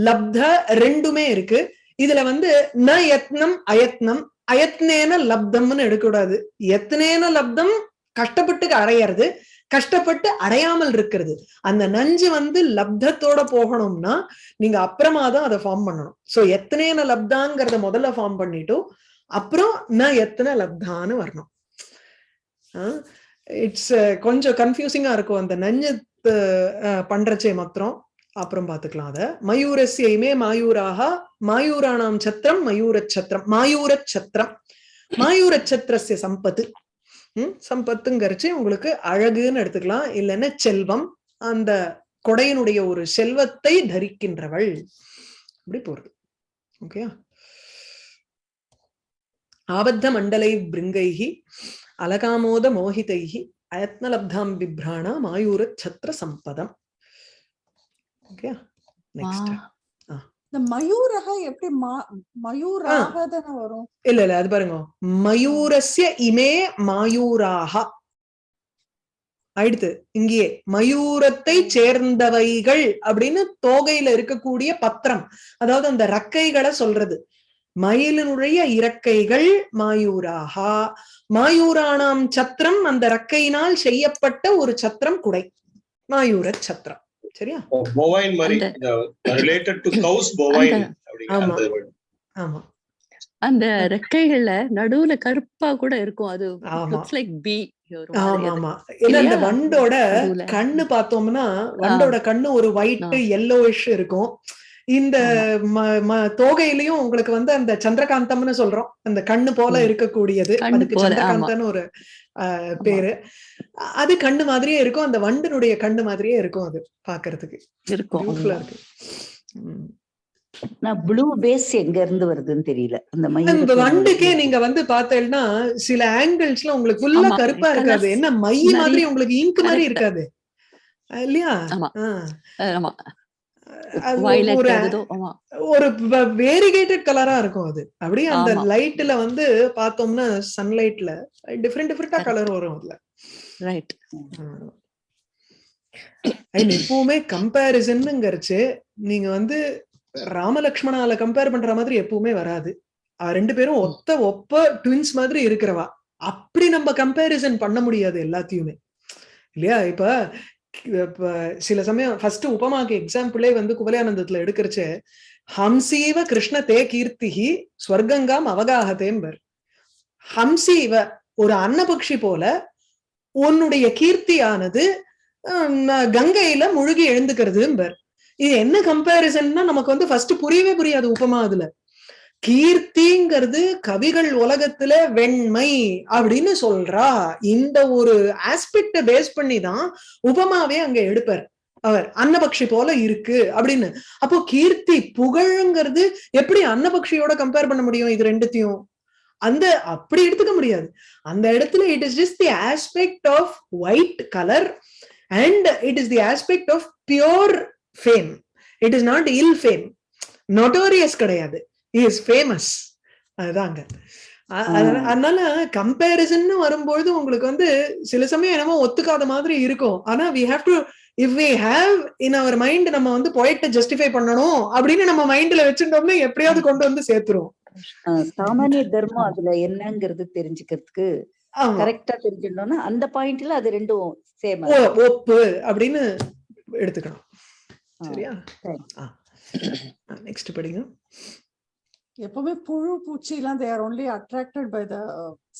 லப்த ரெண்டுமே இருக்கு. இதுல வந்து ந யத்னம் அயத்னம் அயத்னேன லப்தம்னு எடுக்கக்கூடாது. யத்னேன லப்தம் கஷ்டப்பட்டு அடையிறது கஷ்டப்பட்டு அடையாமல் இருக்கிறது. அந்த நஞ்சு வந்து லப்தத்தோட போகணும்னா நீங்க அப்புறமா தான் அதை ஃபார்ம் பண்ணணும். சோ எத்தனையான லப்தாங்கிறத முதல்ல ஃபார்ம் பண்ணிட்டோம் அப்புறம் நான் எத்தனை லப்தான்னு வரணும். இட்ஸ் கொஞ்சம் கன்ஃபியூசிங்கா இருக்கும். அந்த நஞ்சு அஹ், பண்றச்சே மாத்திரம். அப்புறம் பாத்துக்கலாம் அத. மயூரஸ்யமே மாயூராக மாயூராணாம் சத்திரம் மயூர சத்திரம் மாயூர சத்திரம். மாயூர சத்திரஸ்ய சம்பத்து. ம் சம்பத்துங்கிறச்சு உங்களுக்கு அழகுன்னு எடுத்துக்கலாம். இல்லைன்னா செல்வம் அந்த கொடையினுடைய ஒரு செல்வத்தை தரிக்கின்றவள். அப்படி போறது. ஓகே ஆபத்த மண்டலை பிருங்கைகி அலகாமோத மோகிதைகி அயத்னலப்தாம் பிப்ராணா மாயூர சத்திர சம்பதம். ஓகே நெக்ஸ்ட் இந்த மயூரக எப்படி மயூராக தானே வரும்? இல்ல இல்ல அது பாருங்க. மயூரஸ்ய இமே மாயூராக. அடுத்து இங்கேயே மயூரத்தை சேர்ந்தவைகள் அப்படின்னு தோகையில இருக்கக்கூடிய பத்திரம். அதாவது அந்த ரக்கைகளை சொல்றது. மயிலினுடைய இறக்கைகள் மாயூராகா. மாயூரானாம் சத்திரம் அந்த ரக்கையினால் செய்யப்பட்ட ஒரு சத்திரம் குடை. மாயூர சத்திரம். சரியா bovine மாதிரி ரிலேட்டட் டு கவுஸ் bovine அப்படிங்கிற ஆமா. ஆமா அந்த ரெக்கைகள்ல நடுவுல கருப்பா கூட இருக்கும் அது. லுக்ஸ் லைக் பி ஆமா ஆமா ஏன்னா இந்த? வண்டோட. கண்ணு பார்த்தோம்னா வண்டோட கண்ணு ஒரு ஒயிட். எல்லோயிஷ் இருக்கும் இந்த தோகையிலயும் உங்களுக்கு வந்து அந்த சந்திரகாந்தம்னு சொல்றோம் அந்த கண்ணு போல. இருக்கக்கூடியது அதுக்கு. சந்திரகாந்தம்னு ஒரு பேரு அது கண்ணு மாதிரியே இருக்கும். அந்த வண்டனுடைய கண்ணு மாதிரியே இருக்கும் அது பாக்குறதுக்கு. இருக்கும். இருக்கு. நான் ப்ளூ பேஸ் எங்க இருந்து வருதுன்னு தெரியல. அந்த வண்டுக்கே நீங்க வந்து பார்த்தேன்னா சில ஆங்கிள்ஸ்ல உங்களுக்கு ஃபுல்லா கருப்பா இருக்காது. என்ன மை மாதிரி உங்களுக்கு இங்க் மாதிரி. இருக்காது. இல்லையா? ஒரு வேரிகேட்டட் கலரா இருக்கும் அது. அப்படியே அந்த. லைட்ல வந்து பார்த்தோம்னா சன்லைட்ல டிஃப்ரெண்ட் டிஃப்ரெண்டா. கலர் வரும் அதுல. ரைட் எப்பவுமே கம்பேரிசன்ங்கிறச்சு நீங்க வந்து ராமலக்ஷ்மணால கம்பேர் பண்ற மாதிரி எப்பவுமே வராது. ரெண்டு பேரும் ஒத்த ஒப்ப ட்வின்ஸ் மாதிரி இருக்கிறவா. அப்படி நம்ம கம்பேரிசன் பண்ண முடியாது எல்லாத்தையுமே. இல்லையா? இப்ப இப்ப சில சமயம் ஃபர்ஸ்ட் உபமாக்கு எக்ஸாம்பிளே வந்து குவலியானந்தத்துல எடுக்கிறச்சு ஹம்சீவ கிருஷ்ண தே கீர்த்திஹி ஸ்வர்கங்காம் அவகாகதேம்பர் ஹம்சீவ ஒரு அன்னபக்ஷி போல உன்னுடைய கீர்த்தியானது கங்கையில முழுகி எழுந்துக்கிறதும்பர். இது என்ன கம்பேரிசன்னா நமக்கு வந்து ஃபர்ஸ்ட் புரியவே புரியாது உபமா அதுல. கீர்த்திங்கிறது கவிகள் உலகத்துல வெண்மை அப்படின்னு சொல்றா. இந்த ஒரு ஆஸ்பெக்ட பேஸ் பண்ணி தான் உபமாவே அங்க எடுப்பார். அவர் அன்னபக்ஷி போல இருக்கு அப்படின்னு. அப்போ கீர்த்தி புகழ்ங்கிறது எப்படி அன்னபக்ஷியோட கம்பேர் பண்ண முடியும் இது ரெண்டுத்தையும்? அந்த அப்படி எடுத்துக்க முடியாது. அந்த இடத்துல it is just the aspect of white colour and it is the aspect of pure fame it is not ill fame notorious கிடையாது. இஸ் ஃபேமஸ் அதுதாங்க. அதனால கம்பேரிசன் வரும்பொழுது உங்களுக்கு வந்து சில சமயம் என்னமோ ஒத்துக்காத மாதிரி இருக்கும். ஆனா we have to if we have in our mind நம்ம வந்து பொயிட்ட ஜஸ்டிஃபை பண்ணணும் அப்படின்னு நம்ம மைண்ட்ல வச்சுட்டோம்னா எப்படியாவது கொண்டு வந்து சேர்த்துருவோம். சாமானிய தர்மம் அதுல என்னங்கிறது தெரிஞ்சுக்கிறதுக்கு கரெக்டா தெரிஞ்சிடணும்னா அந்த பாயிண்ட்ல அது ரெண்டும் சேம் ஒப்பு அப்படின்னு எடுத்துக்கணும். சரியா? சரி. நெக்ஸ்ட் படிங்க. எப்பவுமே புழு பூச்சி எல்லாம் they're only attracted by the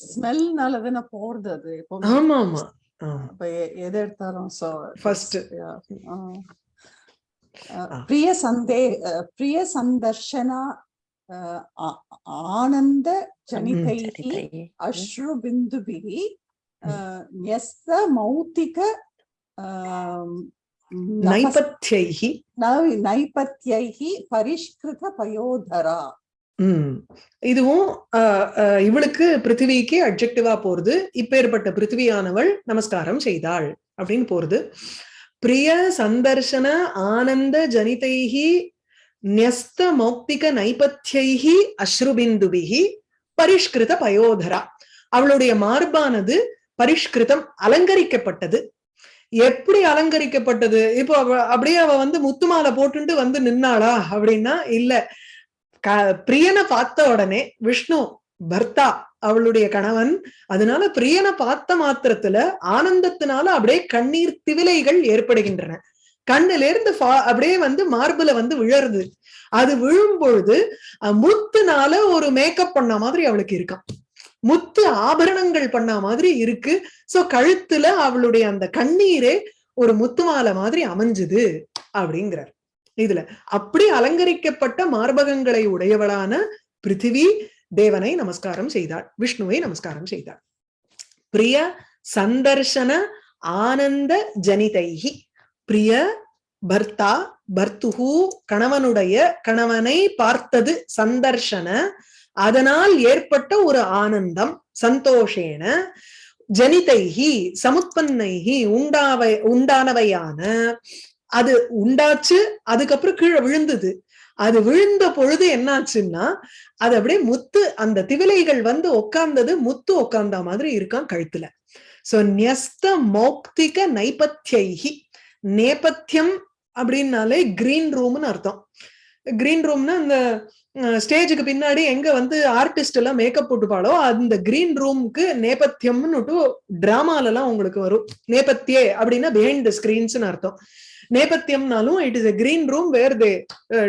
ஸ்மெல்னால தானே போறது அது எப்பவுமே. ஆமா. ஆமா எ- எது எடுத்தாலும் சோ First. பிரிய சந்தே பிரிய சந்தர்ஷனா ஆனந்த ஜனிதைஹி அஸ்ரு பிந்துபிஹி அஹ், ன்யஸ்த மௌத்திக அஹ், நபஸ்- நைபத்யைஹி. நை- நைபத்யைஹி பரிஷ்கிருத பயோதரா. இதுவும் இவளுக்கு பிருத்திவிக்கு அப்ஜெக்டிவா போறது இப்பேற்பட்ட பிருத்திவியானவள் நமஸ்காரம் செய்தாள் அப்படின்னு போறது. பிரிய சந்தர்ஷன ஆனந்த ஜனிதைஹி நியஸ்த மௌக்திக நைபத்யைஹி அஸ்ருபிந்துபிஹி பரிஷ்கிருத பயோதரா அவளுடைய மார்பானது பரிஷ்கிருதம் அலங்கரிக்கப்பட்டது எப்படி அலங்கரிக்கப்பட்டது இப்போ அவ அப்படியே அவ வந்து முத்துமாலை போட்டுட்டு வந்து நின்னாளா அப்படின்னா இல்ல க- பிரியனை பார்த்த உடனே விஷ்ணு பர்த்தா அவளுடைய கணவன் அதனால பிரியனை பார்த்த மாத்திரத்துல ஆனந்தத்தினால அப்படியே கண்ணீர் திவிலைகள் ஏற்படுகின்றன கண்ணுல இருந்து அப்படியே வந்து மார்புல வந்து விழருது. அது விழும் பொழுது முத்துனால ஒரு மேக்கப் பண்ண மாதிரி அவளுக்கு இருக்கான் முத்து ஆபரணங்கள் பண்ண மாதிரி இருக்கு. சோ கழுத்துல அவளுடைய அந்த கண்ணீரே ஒரு முத்து மாலை மாதிரி அமைஞ்சுது அப்படிங்கிறார். இதுல அப்படி அலங்கரிக்கப்பட்ட மார்பகங்களை உடையவளான பிருத்திவி தேவனை நமஸ்காரம் செய்தாள். விஷ்ணுவை நமஸ்காரம் செய்தாள். பிரிய சந்தர்ஷன ஆனந்த ஜனிதைகி பிரிய பர்த்தா பர்த்துஹு கணவனுடைய கணவனை பார்த்தது சந்தர்ஷன. அதனால் ஏற்பட்ட ஒரு ஆனந்தம் சந்தோஷேன. ஜனிதைஹி சமுத்பன்னைஹி உண்டாவை உண்டானவையான. அது உண்டாச்சு அதுக்கப்புறம் கீழே விழுந்தது. அது விழுந்த பொழுது என்னாச்சுன்னா அது அப்படியே முத்து அந்த திவிலைகள் வந்து உட்கார்ந்தது முத்து உக்காந்த மாதிரி இருக்கான் கழுத்துல. சோ நியஸ்த மௌக்திக நைபத்யைஹி. நேபத்தியம் அப்படின்னாலே கிரீன் ரூம்னு அர்த்தம். கிரீன் ரூம்னா இந்த ஸ்டேஜுக்கு பின்னாடி எங்க வந்து ஆர்டிஸ்ட் எல்லாம் மேக்கப் போட்டுப்பாளோ அந்த கிரீன் ரூம்க்கு நேபத்தியம்னு டிராமால எல்லாம் உங்களுக்கு வரும். நேபத்தியே அப்படின்னா பிஹைண்ட் த ஸ்கிரீன்ஸ்னு அர்த்தம். நேபத்தியம்னாலும் it is a green room where they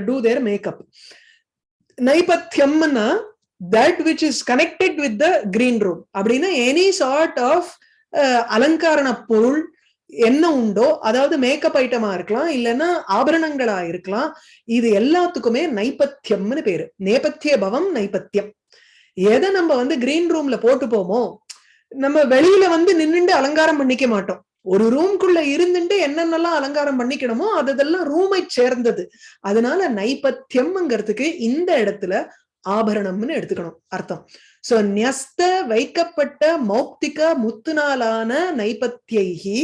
do their makeup நைபத்தியம்னா that which is connected with the green room அப்படின்னா எனி சார்ட் ஆஃப் அலங்காரண பொருள் என்ன உண்டோ அதாவது மேக்கப் ஐட்டமா இருக்கலாம் இல்லைன்னா ஆபரணங்களா இருக்கலாம் இது எல்லாத்துக்குமே நைபத்தியம்னு பேரு. நேபத்திய பவம் நைபத்தியம். எதை நம்ம வந்து கிரீன் ரூம்ல போட்டு போமோ நம்ம வெளியில வந்து நின்னுண்டு அலங்காரம் பண்ணிக்க மாட்டோம். ஒரு ரூம்குள்ள இருந்துட்டு என்னென்னலாம் அலங்காரம் பண்ணிக்கணுமோ அதெல்லாம் ரூமை சேர்ந்தது. அதனால நைபத்தியம்ங்கிறதுக்கு இந்த இடத்துல ஆபரணம்னு எடுத்துக்கணும் அர்த்தம். சோ நியஸ்த வைக்கப்பட்ட மௌக்திக முத்துனாலான நைபத்தியைகி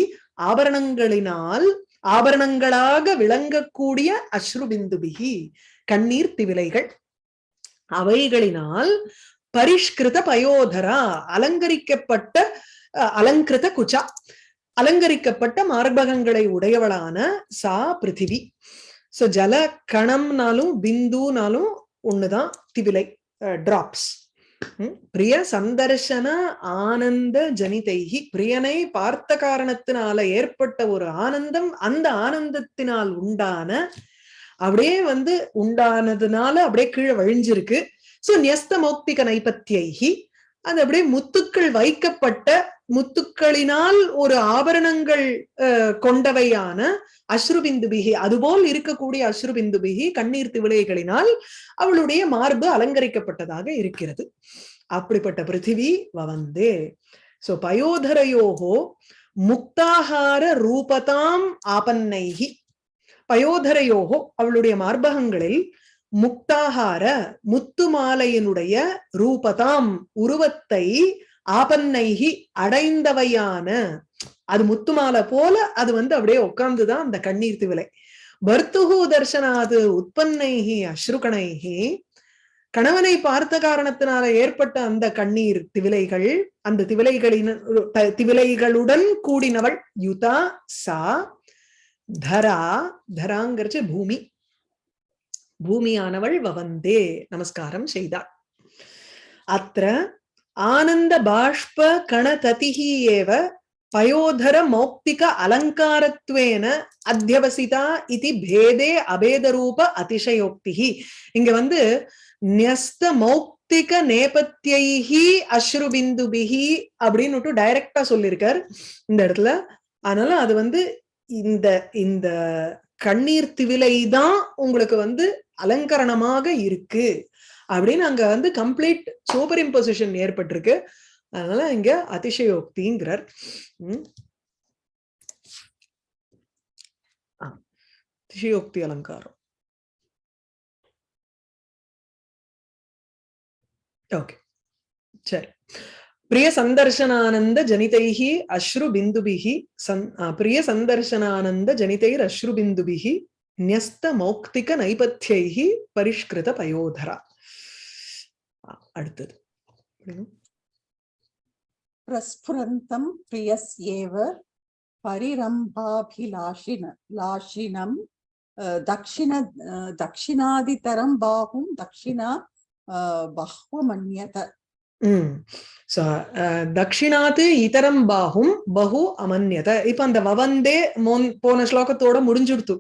ஆபரணங்களினால் ஆபரணங்களாக விளங்கக்கூடிய அஸ்ருபிந்துபிகி கண்ணீர் திவிலைகள். அவைகளினால் பரிஷ்கிருத பயோதரா அலங்கரிக்கப்பட்ட அலங்கிருத குச்சா அலங்கரிக்கப்பட்ட மார்பகங்களை உடையவளான சா பிருத்திவி. சோ ஜல கணம்னாலும் பிந்துனாலும் ஒண்ணுதான் திவிலை டிராப்ஸ் பிரிய சந்தர்ஷன ஆனந்த ஜனிதைகி பிரியனை பார்த்த காரணத்தினால ஏற்பட்ட ஒரு ஆனந்தம் அந்த ஆனந்தத்தினால் உண்டான அப்படியே வந்து உண்டானதுனால அப்படியே கீழே வழிஞ்சிருக்கு. சோ நியஸ்த மௌக்திக நைபத்தியைகி அது அப்படியே முத்துக்கள் வைக்கப்பட்ட முத்துக்களினால் ஒரு ஆபரணங்கள் கொண்டவையான அஸ்ருபிந்துபிகி அதுபோல் இருக்கக்கூடிய அஸ்ருபிந்துபிகி கண்ணீர் திவிலைகளினால் அவளுடைய மார்பு அலங்கரிக்கப்பட்டதாக இருக்கிறது. அப்படிப்பட்ட பிருத்திவி வவந்தே. சோ பயோதரையோகோ முக்தாகார ரூபதாம் ஆபன்னைகி பயோதரையோகோ அவளுடைய மார்பகங்களில் முக்தாகார முத்து மாலையினுடைய ரூபதாம் உருவத்தை ஆபன்னைகி அடைந்தவையான. அது முத்துமாலை போல அது வந்து அப்படியே உட்கார்ந்துதான் அந்த கண்ணீர் திவிலை. பர்த்துகு தர்சனாது உற்பன்னைகி அஸ்ருகணைகி கணவனை பார்த்த காரணத்தினால ஏற்பட்ட அந்த கண்ணீர் திவிலைகள் அந்த திவிலைகளின் திவிலைகளுடன் கூடினவள் யுதா சா தரா தராங்கிறச்சு பூமி. பூமியானவள் வவந்தே நமஸ்காரம் செய்தாள். அத்த ஆனந்த பாஷ்ப கணததிஹி ஏவ பயோதர மௌக்திக அலங்காரத்வேன அத்தியவசிதா இது பேதே அபேதரூப அதிசயோக்தி இங்க வந்து நியஸ்த மௌக்திக நேபத்தியைஹி அஸ்ருபிந்துபிஹி அப்படின்னுட்டு டைரக்டா சொல்லியிருக்கார் இந்த இடத்துல. அதனால அது வந்து இந்த இந்த கண்ணீர் திவிலை தான் உங்களுக்கு வந்து அலங்கரணமாக இருக்கு. அப்படின்னு அங்க வந்து கம்ப்ளீட் சூப்பர் இம்போசிஷன் ஏற்பட்டிருக்கு. அதனால இங்க அதிசயோக்திங்கிறார். உம் அதிசயோக்தி அலங்காரம். ஓகே. சரி. பிரிய சந்தர்ஷனானந்த ஜனிதைஹி அஸ்ரு பிந்துபிஹி சந் பிரிய சந்தர்ஷனானந்த ஜனிதைர் அஸ்ரு பிந்துபிஹி நியஸ்த மௌக்திக நைபத்தியைஹி பரிஷ்கிருத பயோதரா. அடுத்தது. பிரஸ்புரந்தம் பிரியஸ் ஏவ பரிரம்பாபிலாஷின லாஷினம் தக்ஷிண தக்ஷிணாதிதரம் பாகும் தக்ஷிணா பஹ்வமன்யத. தக்ஷிணாத்து இதரம் பாகும் பகு அமன்யத. இப்ப அந்த வவந்தே போன ஸ்லோகத்தோட முடிஞ்சுடுத்து.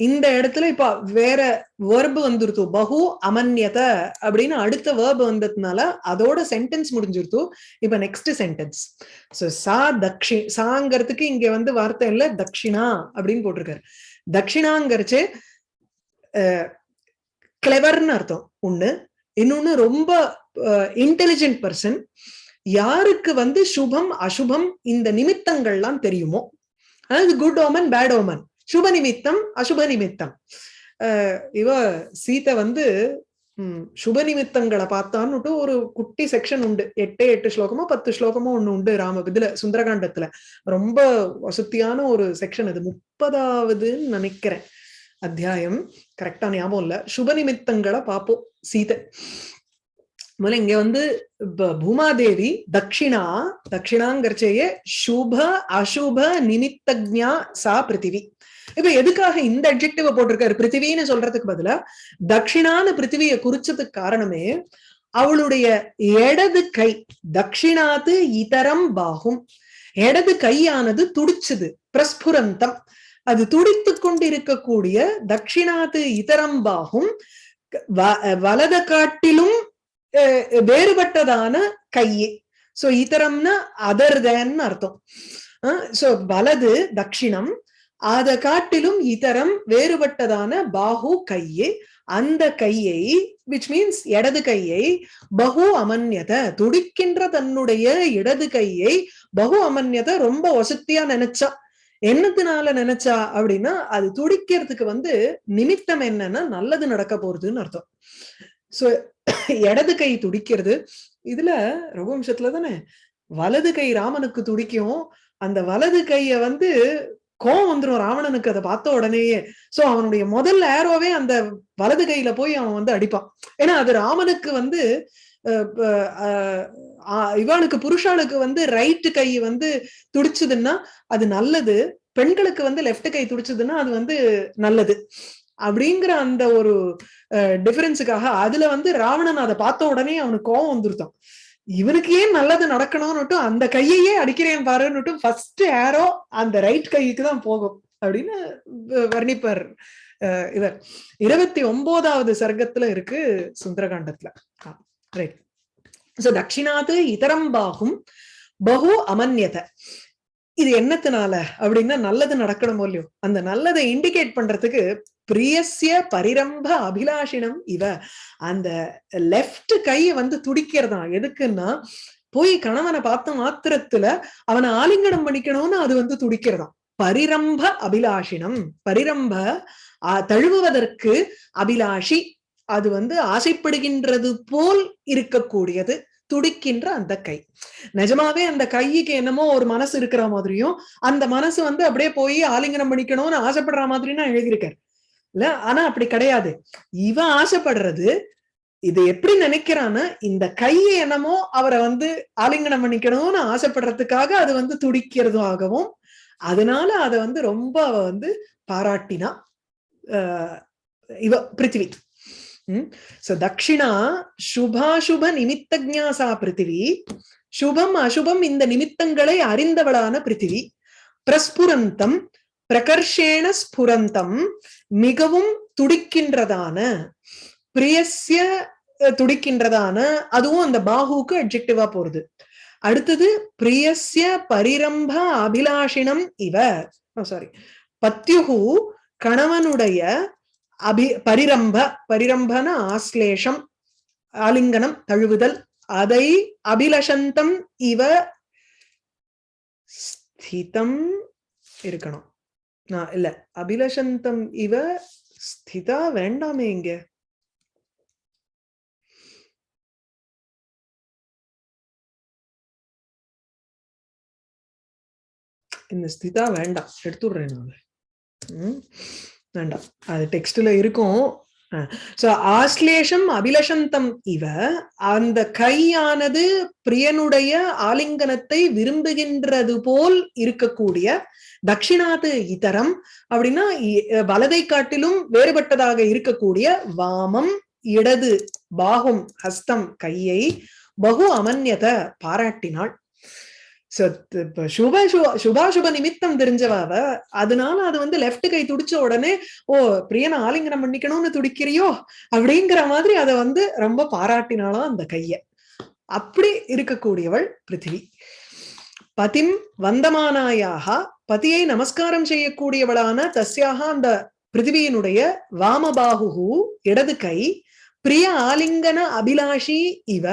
இந்த இடத்துல இப்ப வேற வேர்பு வந்துருத்து. பகு அமன்யத அப்படின்னு அடுத்த வேர்பு வந்ததுனால அதோட சென்டென்ஸ் முடிஞ்சிருத்து. இப்ப நெக்ஸ்ட் சென்டென்ஸ் சோ சா தக்ஷி சாங்கிறதுக்கு இங்க வந்து வார்த்தை இல்ல தக்ஷிணா அப்படின்னு போட்டிருக்காரு. தக்ஷிணாங்கிறச்சு கிளவர்னு அர்த்தம். ஒண்ணு. இன்னொன்னு ரொம்ப இன்டெலிஜென்ட் பர்சன் யாருக்கு வந்து சுபம் அசுபம் இந்த நிமித்தங்கள்லாம் தெரியுமோ? அதாவது குட் ஓமன் பேட் ஓமன் சுப நிமித்தம் அசுப நிமித்தம் இவ சீத்தை வந்து உம் சுப நிமித்தங்களை பார்த்தான்னுட்டு ஒரு குட்டி செக்ஷன் உண்டு. எட்டே எட்டு ஸ்லோகமோ பத்து ஸ்லோகமோ ஒண்ணு உண்டு ராம இதுல சுந்தரகாண்டத்துல. ரொம்ப வசதியான ஒரு செக்ஷன் அது. முப்பதாவதுன்னு நினைக்கிறேன். அத்தியாயம். கரெக்டா ஞாபகம் இல்ல. சுப நிமித்தங்களை பார்ப்போம் சீதை. முதல்ல இங்க வந்து பூமாதேவி தட்சிணா தட்சிணாங்கிறச்சேயே சுப அசுப நிமித்தஜா சா பிருத்திவி. இப்ப எதுக்காக இந்த அப்ஜெக்டிவ போட்டிருக்காரு? பிருத்திவின்னு சொல்றதுக்கு பதிலா தட்சிணான பிருத்திவிய குறிச்சதுக்கு காரணமே அவளுடைய இடது கை தட்சிணாத்து இதரம் பாகும். இடது கையானது துடிச்சது பிரஸ்புரந்தம். அது துடித்து கொண்டிருக்கக்கூடிய தட்சிணாத்து இதரம் பாகும் வ- வலத காட்டிலும் அஹ், வேறுபட்டதான கையே. சோ இதரம்னா அதர் தேன் அர்த்தம். சோ வலது தட்சிணம் அத காட்டிலும் இதரம் வேறுபட்டதான பாஹு கையே அந்த கையை விச் மீன்ஸ் இடது கையை பகு அமன்யத துடிக்கின்ற தன்னுடைய இடது கையை பகு அமன்யத ரொம்ப வசத்தியா நினைச்சா. என்னத்தினால நினைச்சா அப்படின்னா அது துடிக்கிறதுக்கு வந்து நிமித்தம் என்னன்னா நல்லது நடக்க போறதுன்னு அர்த்தம். சோ இடது கை துடிக்கிறது இதுல ரகுவம்சத்துல தானே வலது கை ராமனுக்கு துடிக்கும். அந்த வலது கைய வந்து கோவம் வந்துரும். ராவணனுக்கு அதை பார்த்த உடனேயே. சோ அவனுடைய முதல் ஏரோவே அந்த வலது கையில போய் அவன் வந்து அடிப்பான். ஏன்னா அது ராமனுக்கு வந்து அஹ், அஹ், இவனுக்கு புருஷாளுக்கு வந்து ரைட்டு கை வந்து துடிச்சதுன்னா அது நல்லது. பெண்களுக்கு வந்து லெஃப்ட் கை துடிச்சதுன்னா அது வந்து நல்லது. அப்படிங்கிற அந்த ஒரு டிஃபரன்ஸுக்காக அதுல வந்து ராவணன் அதை பார்த்த உடனே அவனுக்கு கோவம் வந்துருத்தான் இவனுக்கு ஏன் நல்லது நடக்கணும்னுட்டு அந்த கையையே அடிக்கிறேன் பாருன்னுட்டு ஃபர்ஸ்ட் ஏரோ அந்த ரைட் கைக்கு தான் போகும் அப்படின்னு வர்ணிப்பார். அஹ் இவர். இருபத்தி ஒன்பதாவது சர்க்கத்துல இருக்கு சுந்தரகாண்டத்துல. ரைட் சோ தட்சிணாது இதரம் பாகும் பகு அமன்யத. இது என்னத்தினால? அப்படின்னா நல்லது நடக்கணுமோ இல்லையோ அந்த நல்லதை இண்டிகேட் பண்றதுக்கு பிரியசிய பரிரம்ப அபிலாஷினம் இவ. அந்த லெஃப்ட் கையை வந்து துடிக்கிறதா எதுக்குன்னா போய் கணவனை பார்த்த மாத்திரத்துல அவனை ஆலிங்கனம் பண்ணிக்கணும்னு அது வந்து துடிக்கிறதாம் பரிரம்ப அபிலாஷினம். பரிரம்ப தழுவுவதற்கு அபிலாஷி. அது வந்து ஆசைப்படுகின்றது போல் இருக்கக்கூடியது. துடிக்கின்ற அந்த கை. நிஜமாவே அந்த கைக்கு என்னமோ ஒரு மனசு இருக்கிற மாதிரியும் அந்த மனசு வந்து அப்படியே போய் ஆலிங்கனம் பண்ணிக்கணும்னு ஆசைப்படுற மாதிரின்னு எழுதியிருக்காரு இல்ல? ஆனா அப்படி கிடையாது. இவன் ஆசைப்படுறது இது எப்படி நினைக்கிறான்னு இந்த கையை என்னமோ அவரை வந்து ஆலிங்கனம் பண்ணிக்கணும்னு ஆசைப்படுறதுக்காக அது வந்து துடிக்கிறதாகவும் அதனால அதை வந்து ரொம்ப அவ வந்து பாராட்டினா ஆஹ் இவ பிருத்திவி. சோ தக்ஷிணா சுபாசுப நிமித்த ஜாசா பிருத்திவி சுபம் அசுபம் இந்த நிமித்தங்களை அறிந்தவளான பிருத்திவி பிரஸ்புரந்தம் பிரகர்ஷேண ஸ்புரந்தம் மிகவும் துடிக்கின்றதான பிரியஸ்ய துடிக்கின்றதான அதுவும் அந்த பாகுக்கு அட்ஜெக்டிவா போறது. அடுத்தது பிரியஸ்ய பரிரம்ப அபிலாஷினம் இவ சாரி பத்யுகு கணவனுடைய அபி பரிரம்ப பரிரம்பன ஆஸ்லேஷம் ஆலிங்கனம் தழுவுதல். அதை அபிலஷந்தம் இவ ஸ்திதம் இருக்கணும். நான் இல்ல. அபிலஷந்தம் இவ ஸ்திதா வேண்டாமே இங்க. இந்த ஸ்திதா வேண்டாம். எடுத்துடுறேன் நான். உம் வேண்டாம். அது டெக்ஸ்ட்ல இருக்கும். சோ ஆஸ்லேஷம் அபிலஷந்தம் இவ அந்த கையானது பிரியனுடைய ஆலிங்கனத்தை விரும்புகின்றது போல் இருக்கக்கூடிய தட்சிணாத்து இதரம் அப்படின்னா வலதை காட்டிலும் வேறுபட்டதாக இருக்கக்கூடிய வாமம் இடது பாகும் ஹஸ்தம் கையை பகு அமன்யத பாராட்டினாள். சுப சு- சுபாசுப நிமித்தம் தெரிஞ்சவ அவ அதனால அது வந்து லெஃப்ட் கை துடிச்ச உடனே ஓ பிரியனை ஆலிங்கனம் பண்ணிக்கணும்னு துடிக்கிறியோ? அப்படிங்கிற மாதிரி அதை வந்து ரொம்ப பாராட்டினாலும் அந்த கைய. அப்படி இருக்கக்கூடியவள் பிருத்திவி. பதிம் வந்தமானாயாக பதியை நமஸ்காரம் செய்யக்கூடியவளான தஸ்யாக அந்த பிருத்திவியினுடைய வாமபாகு இடது கை பிரிய ஆலிங்கன அபிலாஷி இவ.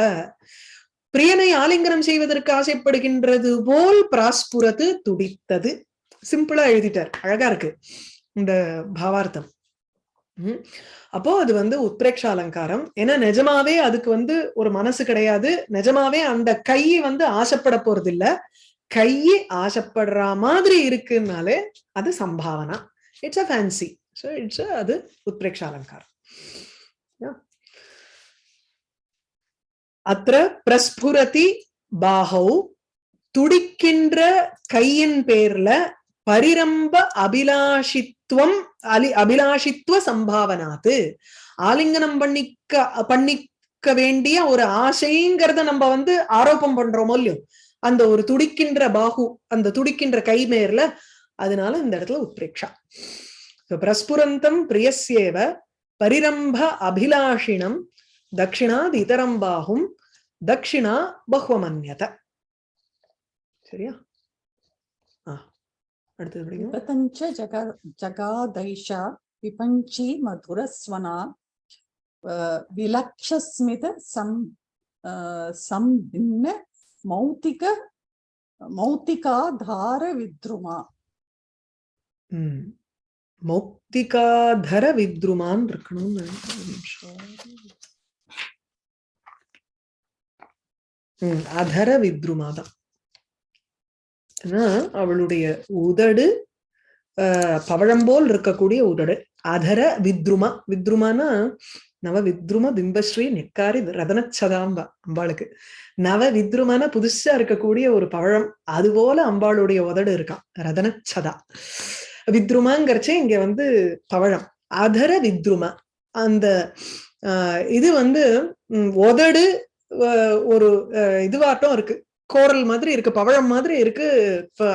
பிரியனை ஆலிங்கனம் செய்வதற்கு ஆசைப்படுகின்றது போல் பிராஸ்புரத்து துடித்தது. சிம்பிளா எழுதிட்டார். அழகா இருக்கு. இந்த பாவார்த்தம். அப்போ அது வந்து உத்பிரேக்ஷ அலங்காரம் ஏன்னா நிஜமாவே அதுக்கு வந்து ஒரு மனசு கிடையாது. நிஜமாவே அந்த கை வந்து ஆசைப்பட போறது இல்ல கை ஆசைப்படுற மாதிரி இருக்குன்னாலே அது சம்பாவனா. It's a fancy so it's அது உத்பிரேக்ஷ அலங்காரம் அத்த பிரஸ்புரதி பாகௌ துடிக்கின்ற கையின் பேர்ல பரிரம்ப அபிலாஷித்துவம் அலி அபிலாஷித்துவ சம்பாவனாத்து. ஆலிங்கனம் பண்ணிக்க பண்ணிக்க வேண்டிய ஒரு ஆசைங்கிறத நம்ம வந்து ஆரோப்பம் பண்றோமோ இல்லையோ? அந்த ஒரு துடிக்கின்ற பாகு அந்த துடிக்கின்ற கை மேர்ல அதனால இந்த இடத்துல உத்பிரேக்ஷா. பிரஸ்புரந்தம் பிரியசேவ பரிரம்ப அபிலாஷினம் தட்சிணாத் இதரம் பாகும் தட்சிணா பஹ்வமன்யத. சரியா? அடுத்தது படிக்கும் பிரபஞ்ச ஜக ஜகாதைஷா விபஞ்சி மதுரஸ்வனா மௌத்திகாதார வித்ருமா. மௌக்திகாதர வித்ருமான் இருக்கணும்னு அதர வித்ருமா தான் ஏன்னா அவளுடைய உதடு ஆஹ், பவழம் போல் இருக்கக்கூடிய உதடு. அதர வித்ருமா வித்ருமானா நவ வித்ரும பிம்பஸ்ரீ நெக்காரி ரதனச்சதாம்பா அம்பாளுக்கு. நவ வித்ருமான புதுசா இருக்கக்கூடிய ஒரு பவழம் அது போல அம்பாளுடைய உதடு இருக்கான் ரதனச்சதா. வித்ருமாங்கிறச்சே இங்க வந்து பவழம். அதர வித்ரும அந்த ஆஹ், இது வந்து உதடு ஒரு இதுவாட்டம் இருக்கு. கோரல் மாதிரி இருக்கு பவழம் மாதிரி இருக்கு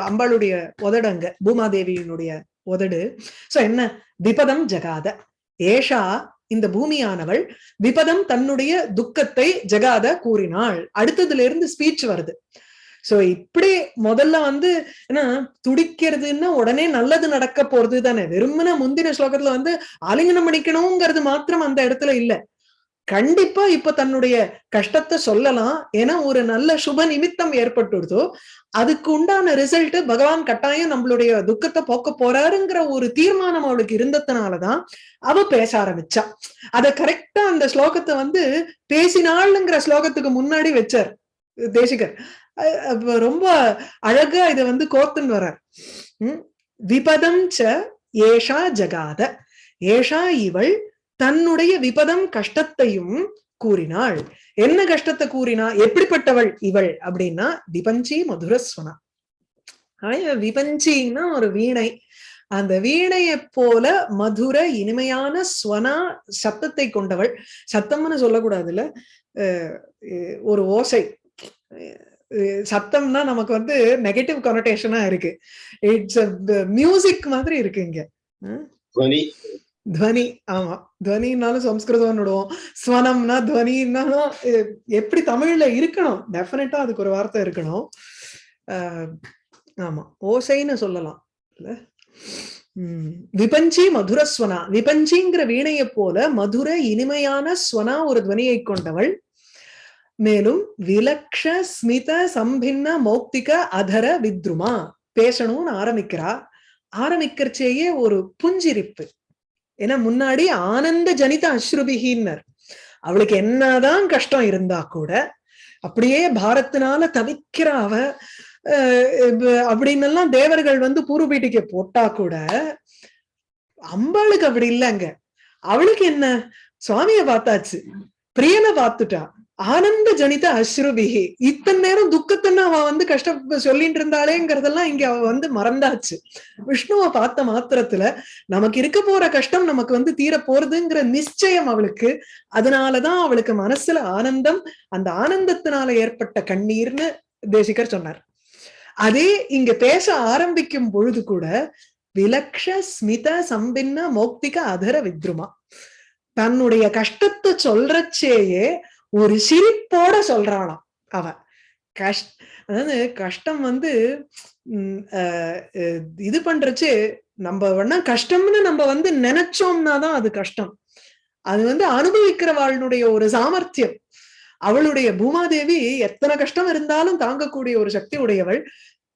அம்பாளுடைய உதடு அங்க பூமாதேவியினுடைய உதடு. சோ என்ன? விபதம் ஜகாத. ஏஷா இந்த பூமியானவள் விபதம் தன்னுடைய துக்கத்தை ஜகாத கூறினாள். அடுத்ததுல இருந்து ஸ்பீச் வருது. சோ இப்படி முதல்ல வந்து ஏன்னா துடிக்கிறதுன்னா உடனே நல்லது நடக்க போறது தானே வெறுமன முந்தின ஸ்லோகத்துல வந்து ஆலிங்கனம் பண்ணிக்கணுங்கிறது மாத்திரம் அந்த இடத்துல இல்ல. கண்டிப்பா இப்ப தன்னுடைய கஷ்டத்தை சொல்லலாம். ஏன்னா ஒரு நல்ல சுப நிமித்தம் ஏற்பட்டுடுதோ அதுக்கு உண்டான ரிசல்ட் பகவான் கட்டாயம் நம்மளுடைய துக்கத்தை போக்க போறாருங்கிற ஒரு தீர்மானம் அவளுக்கு இருந்ததுனாலதான் அவ பேச ஆரம்பிச்சா. அத கரெக்டா அந்த ஸ்லோகத்தை வந்து பேசினாளுங்கிற ஸ்லோகத்துக்கு முன்னாடி வச்சார் தேசிகர். ரொம்ப அழகா இத வந்து கோர்த்துன்னு வர்றார். உம் விபதம் ச ஏஷா ஜகாத. ஏஷா இவள் தன்னுடைய விபதம் கஷ்டத்தையும் கூறினாள். என்ன கஷ்டத்தை கூறினா எப்படிப்பட்டவள் இவள் அப்படின்னா விபஞ்சி மதுரஸ்வனா. விபஞ்சின்னா ஒரு வீணை. அந்த வீணையை போல மதுர இனிமையான ஸ்வனா சத்தத்தை கொண்டவள். சத்தம்னு சொல்லக்கூடாதுல்ல. ஒரு ஓசை. சத்தம்னா நமக்கு வந்து நெகட்டிவ் கனோட்டேஷனா இருக்கு. இட்ஸ் மியூசிக் மாதிரி இருக்கு இங்க. துவனி ஆமா துவனின்னாலும் சம்ஸ்கிருதம் விடுவோம் ஸ்வனம்னா துவனின்னாலும் எப்படி தமிழ்ல இருக்கணும் டெஃபினட்டா அதுக்கு ஒரு வார்த்தை இருக்கணும் ஆஹ் ஆமா ஓசைன்னு சொல்லலாம் இல்ல உம் விபஞ்சி மதுரஸ்வனா விபஞ்சிங்கிற வீணையை போல மதுர இனிமையான ஸ்வனா ஒரு துவனியை கொண்டவள். மேலும் விலக்ஷ ஸ்மித சம்பின்ன மௌக்திக அதர வித்ருமா பேசணும்னு ஆரம்பிக்கிறா. ஆரம்பிக்கிறச்சேயே ஒரு புஞ்சிரிப்பு. ஏன்னா முன்னாடி ஆனந்த ஜனித அஸ்ருபிகின்னர் அவளுக்கு என்னதான் கஷ்டம் இருந்தா கூட அப்படியே பாரத்தினால தவிக்கிற அவ அப்படின்னு எல்லாம் தேவர்கள் வந்து பூர்வபீட்டிக்கு போட்டா கூட அம்பாளுக்கு அப்படி இல்லைங்க. அவளுக்கு என்ன? சுவாமிய பார்த்தாச்சு. பிரியனை பார்த்துட்டா. ஆனந்த ஜனித அஸ்ருபிகி இத்தனை நேரம் துக்கத்தன்னு அவ வந்து கஷ்ட சொல்லிட்டு இருந்தாளேங்கிறதெல்லாம் இங்க அவ வந்து மறந்தாச்சு. விஷ்ணுவை பார்த்த மாத்திரத்துல நமக்கு இருக்க போற கஷ்டம் நமக்கு வந்து தீர போறதுங்கிற நிச்சயம் அவளுக்கு. அதனாலதான் அவளுக்கு மனசுல ஆனந்தம் அந்த ஆனந்தத்தினால ஏற்பட்ட கண்ணீர்னு தேசிகர் சொன்னார். அதே இங்க பேச ஆரம்பிக்கும் பொழுது கூட விலக்ஷ ஸ்மித சம்பின்ன மௌக்திக அதர வித்ருமா. தன்னுடைய கஷ்டத்தை சொல்றச்சேயே ஒரு சிரிப்போட சொல்றாளாம் அவ. கஷ் அதாவது கஷ்டம் வந்து உம் இது பண்றச்சு நம்ம வேணா கஷ்டம்னு நம்ம வந்து நினைச்சோம்னா தான் அது கஷ்டம். அது வந்து அனுபவிக்கிறவாளுடைய ஒரு சாமர்த்தியம். அவளுடைய பூமாதேவி எத்தனை கஷ்டம் இருந்தாலும் தாங்கக்கூடிய ஒரு சக்தி உடையவள்.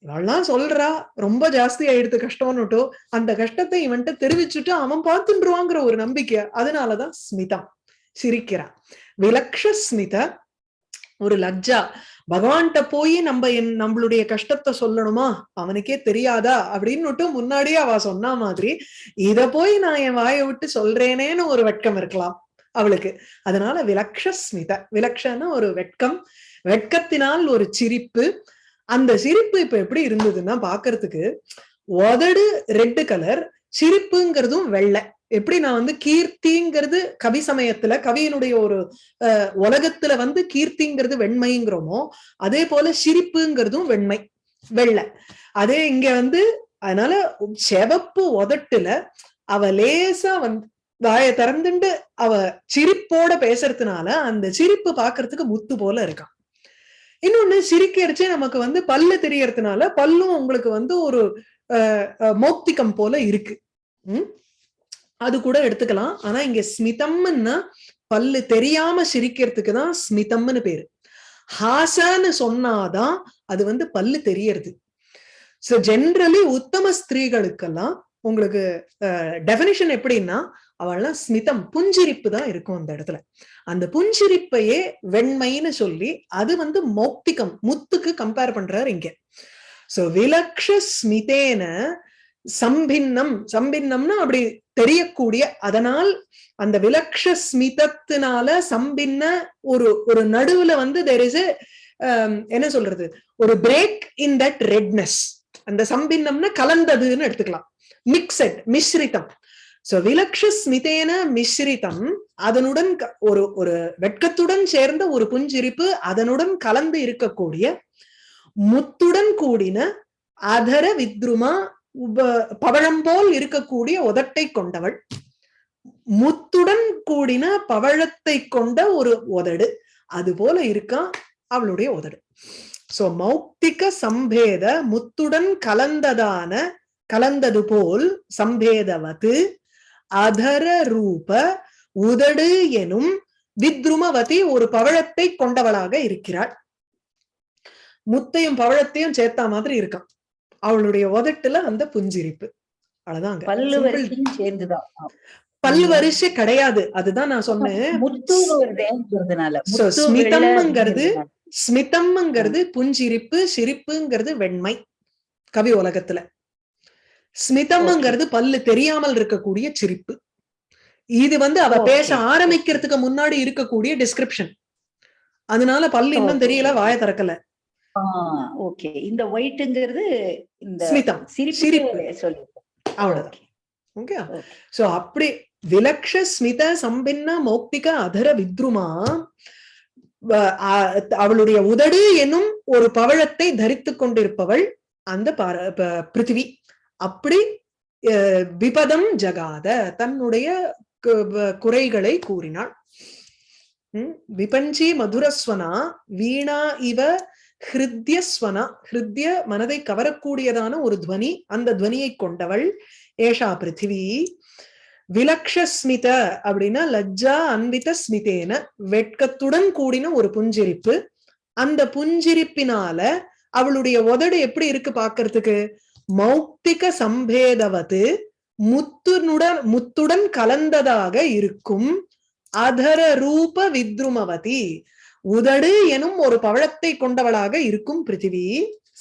இவள்லாம் சொல்றா ரொம்ப ஜாஸ்தி ஆயிடுத்து கஷ்டம்னுட்டோ. அந்த கஷ்டத்தை இவன்கிட்ட தெரிவிச்சுட்டு அவன் பார்த்துருவாங்கிற ஒரு நம்பிக்கை. அதனாலதான் ஸ்மிதா சிரிக்கிறான் விலக்ஷஸ்மித ஒரு லஜ்ஜா. பகவான்கிட்ட போய் நம்ம என் நம்மளுடைய கஷ்டத்தை சொல்லணுமா? அவனுக்கே தெரியாதா? அப்படின்னுட்டு முன்னாடியே அவ சொன்ன மாதிரி இத போய் நான் என் வாயை விட்டு சொல்றேனேன்னு ஒரு வெட்கம் இருக்கலாம் அவளுக்கு. அதனால விலக்ஷஸ்மித. விலக்ஷன்னு விலக்ஷன்னா ஒரு வெட்கம். வெட்கத்தினால் ஒரு சிரிப்பு. அந்த சிரிப்பு இப்ப எப்படி இருந்ததுன்னா பாக்குறதுக்கு உதடு ரெட்டு கலர் சிரிப்புங்கிறதும் வெள்ளை. எப்படி நான் வந்து கீர்த்திங்கிறது கவி சமயத்துல கவியினுடைய ஒரு அஹ், உலகத்துல வந்து கீர்த்திங்கிறது வெண்மைங்கிறோமோ அதே போல சிரிப்புங்கிறதும் வெண்மை வெள்ளை. அதே இங்க வந்து அதனால செவப்பு உதட்டுல அவ லேசா வந்து வாயை திறந்துண்டு அவ சிரிப்போட பேசுறதுனால அந்த சிரிப்பு பாக்குறதுக்கு முத்து போல இருக்கான் இன்னொன்னு சிரிக்கரிச்சு நமக்கு வந்து பல்லு தெரியறதுனால பல்லும் உங்களுக்கு வந்து ஒரு அஹ், மௌக்திகம் போல இருக்கு. உம் அது கூட எடுத்துக்கலாம். ஆனா இங்க ஸ்மிதம்னா பல்லு தெரியாம சிரிக்கிறதுக்கு தான் ஸ்மிதம்னு பேரு. ஹாசன்னு சொன்னாதான் அது வந்து பல்லு தெரியறது. சோ ஜென்ரலி உத்தம ஸ்திரீகளுக்கெல்லாம் உங்களுக்கு டெபினிஷன் எப்படின்னா அவள்லாம் ஸ்மிதம் புஞ்சிரிப்பு தான் இருக்கும் அந்த இடத்துல. அந்த புஞ்சிரிப்பையே வெண்மைன்னு சொல்லி அது வந்து மௌக்திகம் முத்துக்கு கம்பேர் பண்றாரு இங்க. சோ விலக்ஷ ஸ்மிதேன சம்பின்னம் சம்பின்னம்னா அப்படி தெரியக்கூடிய அதனால் அந்த விலக்ஷ ஸ்மிதத்தினால சம்பின்ன ஒரு ஒரு நடுவுல வந்து தெர் இஸ் um, என்ன சொல்றது? ஒரு பிரேக் இன் தட் ரெட்னஸ் அந்த சம்பின்னம்னா கலந்ததுன்னு எடுத்துக்கலாம். மிக்சட் மிஸ்ரிதம். சோ விலக்ஷ ஸ்மிதேன மிஸ்ரிதம் அதனுடன் ஒரு ஒரு வெட்கத்துடன் சேர்ந்த ஒரு புஞ்சிரிப்பு அதனுடன் கலந்து இருக்கக்கூடிய முத்துடன் கூடின அதர வித்ருமா உப பவழம் போல் இருக்கக்கூடிய உதட்டை கொண்டவள். முத்துடன் கூடின பவழத்தை கொண்ட ஒரு உதடு. அது போல இருக்கா? அவளுடைய உதடு. சோ மௌக்திக சம்பேத முத்துடன் கலந்ததான கலந்தது போல் சம்பேதவது அதர ரூப உதடு எனும் வித்ருமவதி ஒரு பவழத்தை கொண்டவளாக இருக்கிறாள். முத்தையும் பவழத்தையும் சேர்த்தா மாதிரி இருக்கான். அவளுடைய உதட்டுல அந்த புஞ்சிரிப்பு. அவ்வளவுதாங்க. பல்லு. வரிசையும் சேர்ந்துதான். பல்லு வரிசை கிடையாது. அதுதான் நான் சொன்னேன். ஸ்மிதம்ங்கிறது புஞ்சிரிப்பு சிரிப்புங்கிறது வெண்மை. கவி உலகத்துல. ஸ்மிதம்ங்கிறது பல்லு தெரியாமல் இருக்கக்கூடிய சிரிப்பு. இது வந்து அவ. பேச ஆரம்பிக்கிறதுக்கு முன்னாடி இருக்கக்கூடிய டிஸ்கிரிப்ஷன் அதனால பல்லு இன்னும். தெரியல வாய திறக்கல. ஓகே. இந்த ஒயிட்ங்கிறது இந்த ஸ்மிதம் சிரிப்பு. சொல்லி அவ்வளவுதான். ஓகே. சோ அப்படி விலக்ஷ ஸ்மித சம்பின்ன மௌக்திக அதர வித்ருமா அவளுடைய உதடு என்னும் ஒரு பவழத்தை தரித்துக் கொண்டிருப்பவள் அந்த பிருத்திவி. அப்படி விபதம் ஜகாத தன்னுடைய குறைகளை கூறினாள். விபஞ்சி மதுரஸ்வனா வீணா இவ ஹிருத்யஸ்வனா ஹிருத்ய மனதை கவரக்கூடியதான ஒரு துவனி அந்த துவனியை கொண்டவள் ஏஷா பிருத்திவி. விலக்ஷஸ்மித அப்படின்னா லஜ்ஜா அன்வித ஸ்மிதேன வெட்கத்துடன் கூடின ஒரு புஞ்சிரிப்பு. அந்த புஞ்சிரிப்பினால அவளுடைய உதடு எப்படி இருக்கு பாக்குறதுக்கு மௌக்திக சம்பேதவது முத்துனுடன் முத்துடன் கலந்ததாக இருக்கும் அதர ரூப வித்ருமவதி. உதடு எனும் ஒரு பவழத்தை கொண்டவளாக இருக்கும் பிருத்திவி.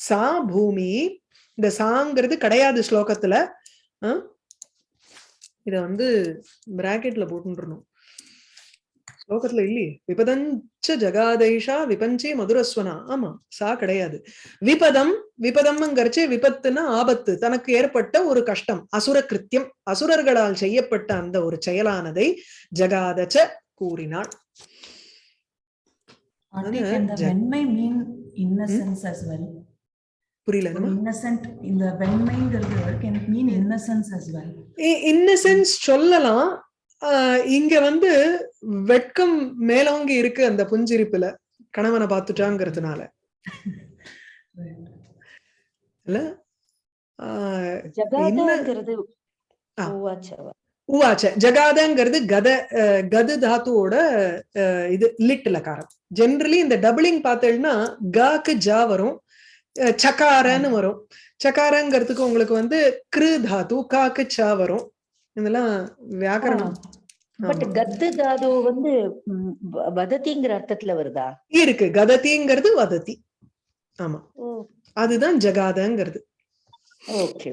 சா பூமி. இந்த சாங்கிறது கிடையாது ஸ்லோகத்துல. இத வந்து பிராக்கெட்ல போட்டுருணும். ஸ்லோகத்துல இல்லையே. விபதஞ்ச ஜகாதைஷா விபஞ்சி மதுரஸ்வனா. ஆமா சா கிடையாது. விபதம் விபதம்ங்கிறச்சு விபத்துன்னா ஆபத்து. தனக்கு ஏற்பட்ட ஒரு கஷ்டம் அசுர கிருத்தியம். அசுரர்களால் செய்யப்பட்ட அந்த ஒரு செயலானதை ஜகாதச்ச கூறினாள். Mean innocence as well? புரியல can it mean innocence as well? Innocence சொல்லலாம் ஆஹ் இங்க வந்து வெட்கம் மேலோங்கி இருக்கு அந்த புஞ்சிரிப்புல கணவனை பார்த்துட்டாங்கிறதுனால இல்ல உவாச்ச ஜகாதங்கிறது கத கது தாத்துவோட இது லிட் லகாரம் ஜென்ரலி இந்த டபுளிங் பார்த்தேன்னா காக்கு ஜா வரும் அஹ், சகாரன்னு வரும் சகாரங்கிறதுக்கு உங்களுக்கு வந்து கிரு தாத்து காக்கு சா வரும் இதெல்லாம் வியாக்கரணம் பட். கத்து தாது வந்து வதத்திங்கிற அர்த்தத்துல வருதா இருக்கு கததிங்கிறது வததி ஆமா அதுதான் ஜகாதங்கிறது ஓகே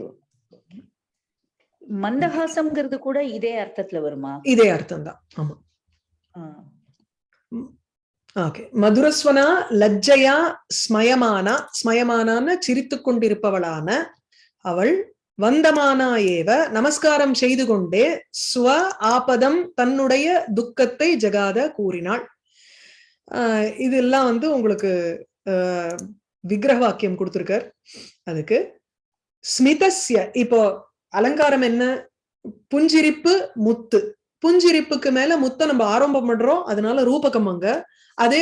மந்தஹாசம்ங்கிறது கூட இதே அர்த்தத்துல வருமா? இதே அர்த்தம் தான் ஆமா. ஓகே. மதுரஸ்வனா லஜ்ஜையா ஸ்மயமானா ஸ்மயமானான்னு சிரித்து கொண்டிருப்பவளான அவள் வந்தமானா ஏவ நமஸ்காரம் செய்து கொண்டே ஸ்வ ஆபதம் தன்னுடைய துக்கத்தை ஜகாத கூறினாள். ஆஹ் இதெல்லாம் வந்து உங்களுக்கு விக்கிரக வாக்கியம் கொடுத்திருக்கார். அதுக்கு ஸ்மிதஸ்ய இப்போ அலங்காரம் என்ன? புஞ்சிரிப்பு முத்து. புஞ்சிரிப்புக்கு மேல முத்தை நம்ம ஆரம்பம் பண்றோம். அதனால ரூபகம் அங்க. அதே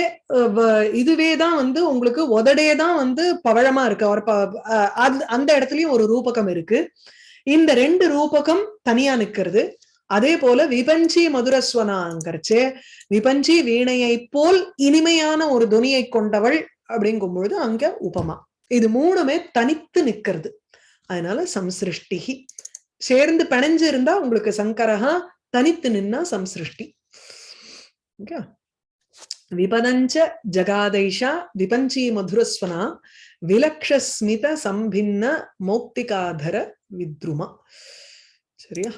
இதுவே தான் வந்து உங்களுக்கு உதடே தான் வந்து பவழமா இருக்கு. அந்த இடத்துலயும் ஒரு ரூபகம் இருக்கு. இந்த ரெண்டு ரூபகம் தனியா நிக்கிறது. அதே போல விபஞ்சி மதுரஸ்வனாங்கிறச்சே விபஞ்சி வீணையை போல் இனிமையான ஒரு துனியை கொண்டவள் அப்படிங்கும் பொழுது அங்க உபமா. இது மூணுமே தனித்து நிக்கிறது. அதனால சம்சிருஷ்டிகி சேர்ந்து பிணைஞ்சு இருந்தா உங்களுக்கு சங்கரஹா தனித்து நின்னா சம்சிருஷ்டி. ஓகே? விபதஞ்ச ஜகாதைஷா விபஞ்சி மதுரஸ்வனா விலக்ஷஸ்மித சம்பின்ன மௌக்திகாதர வித்ருமா. சரியா?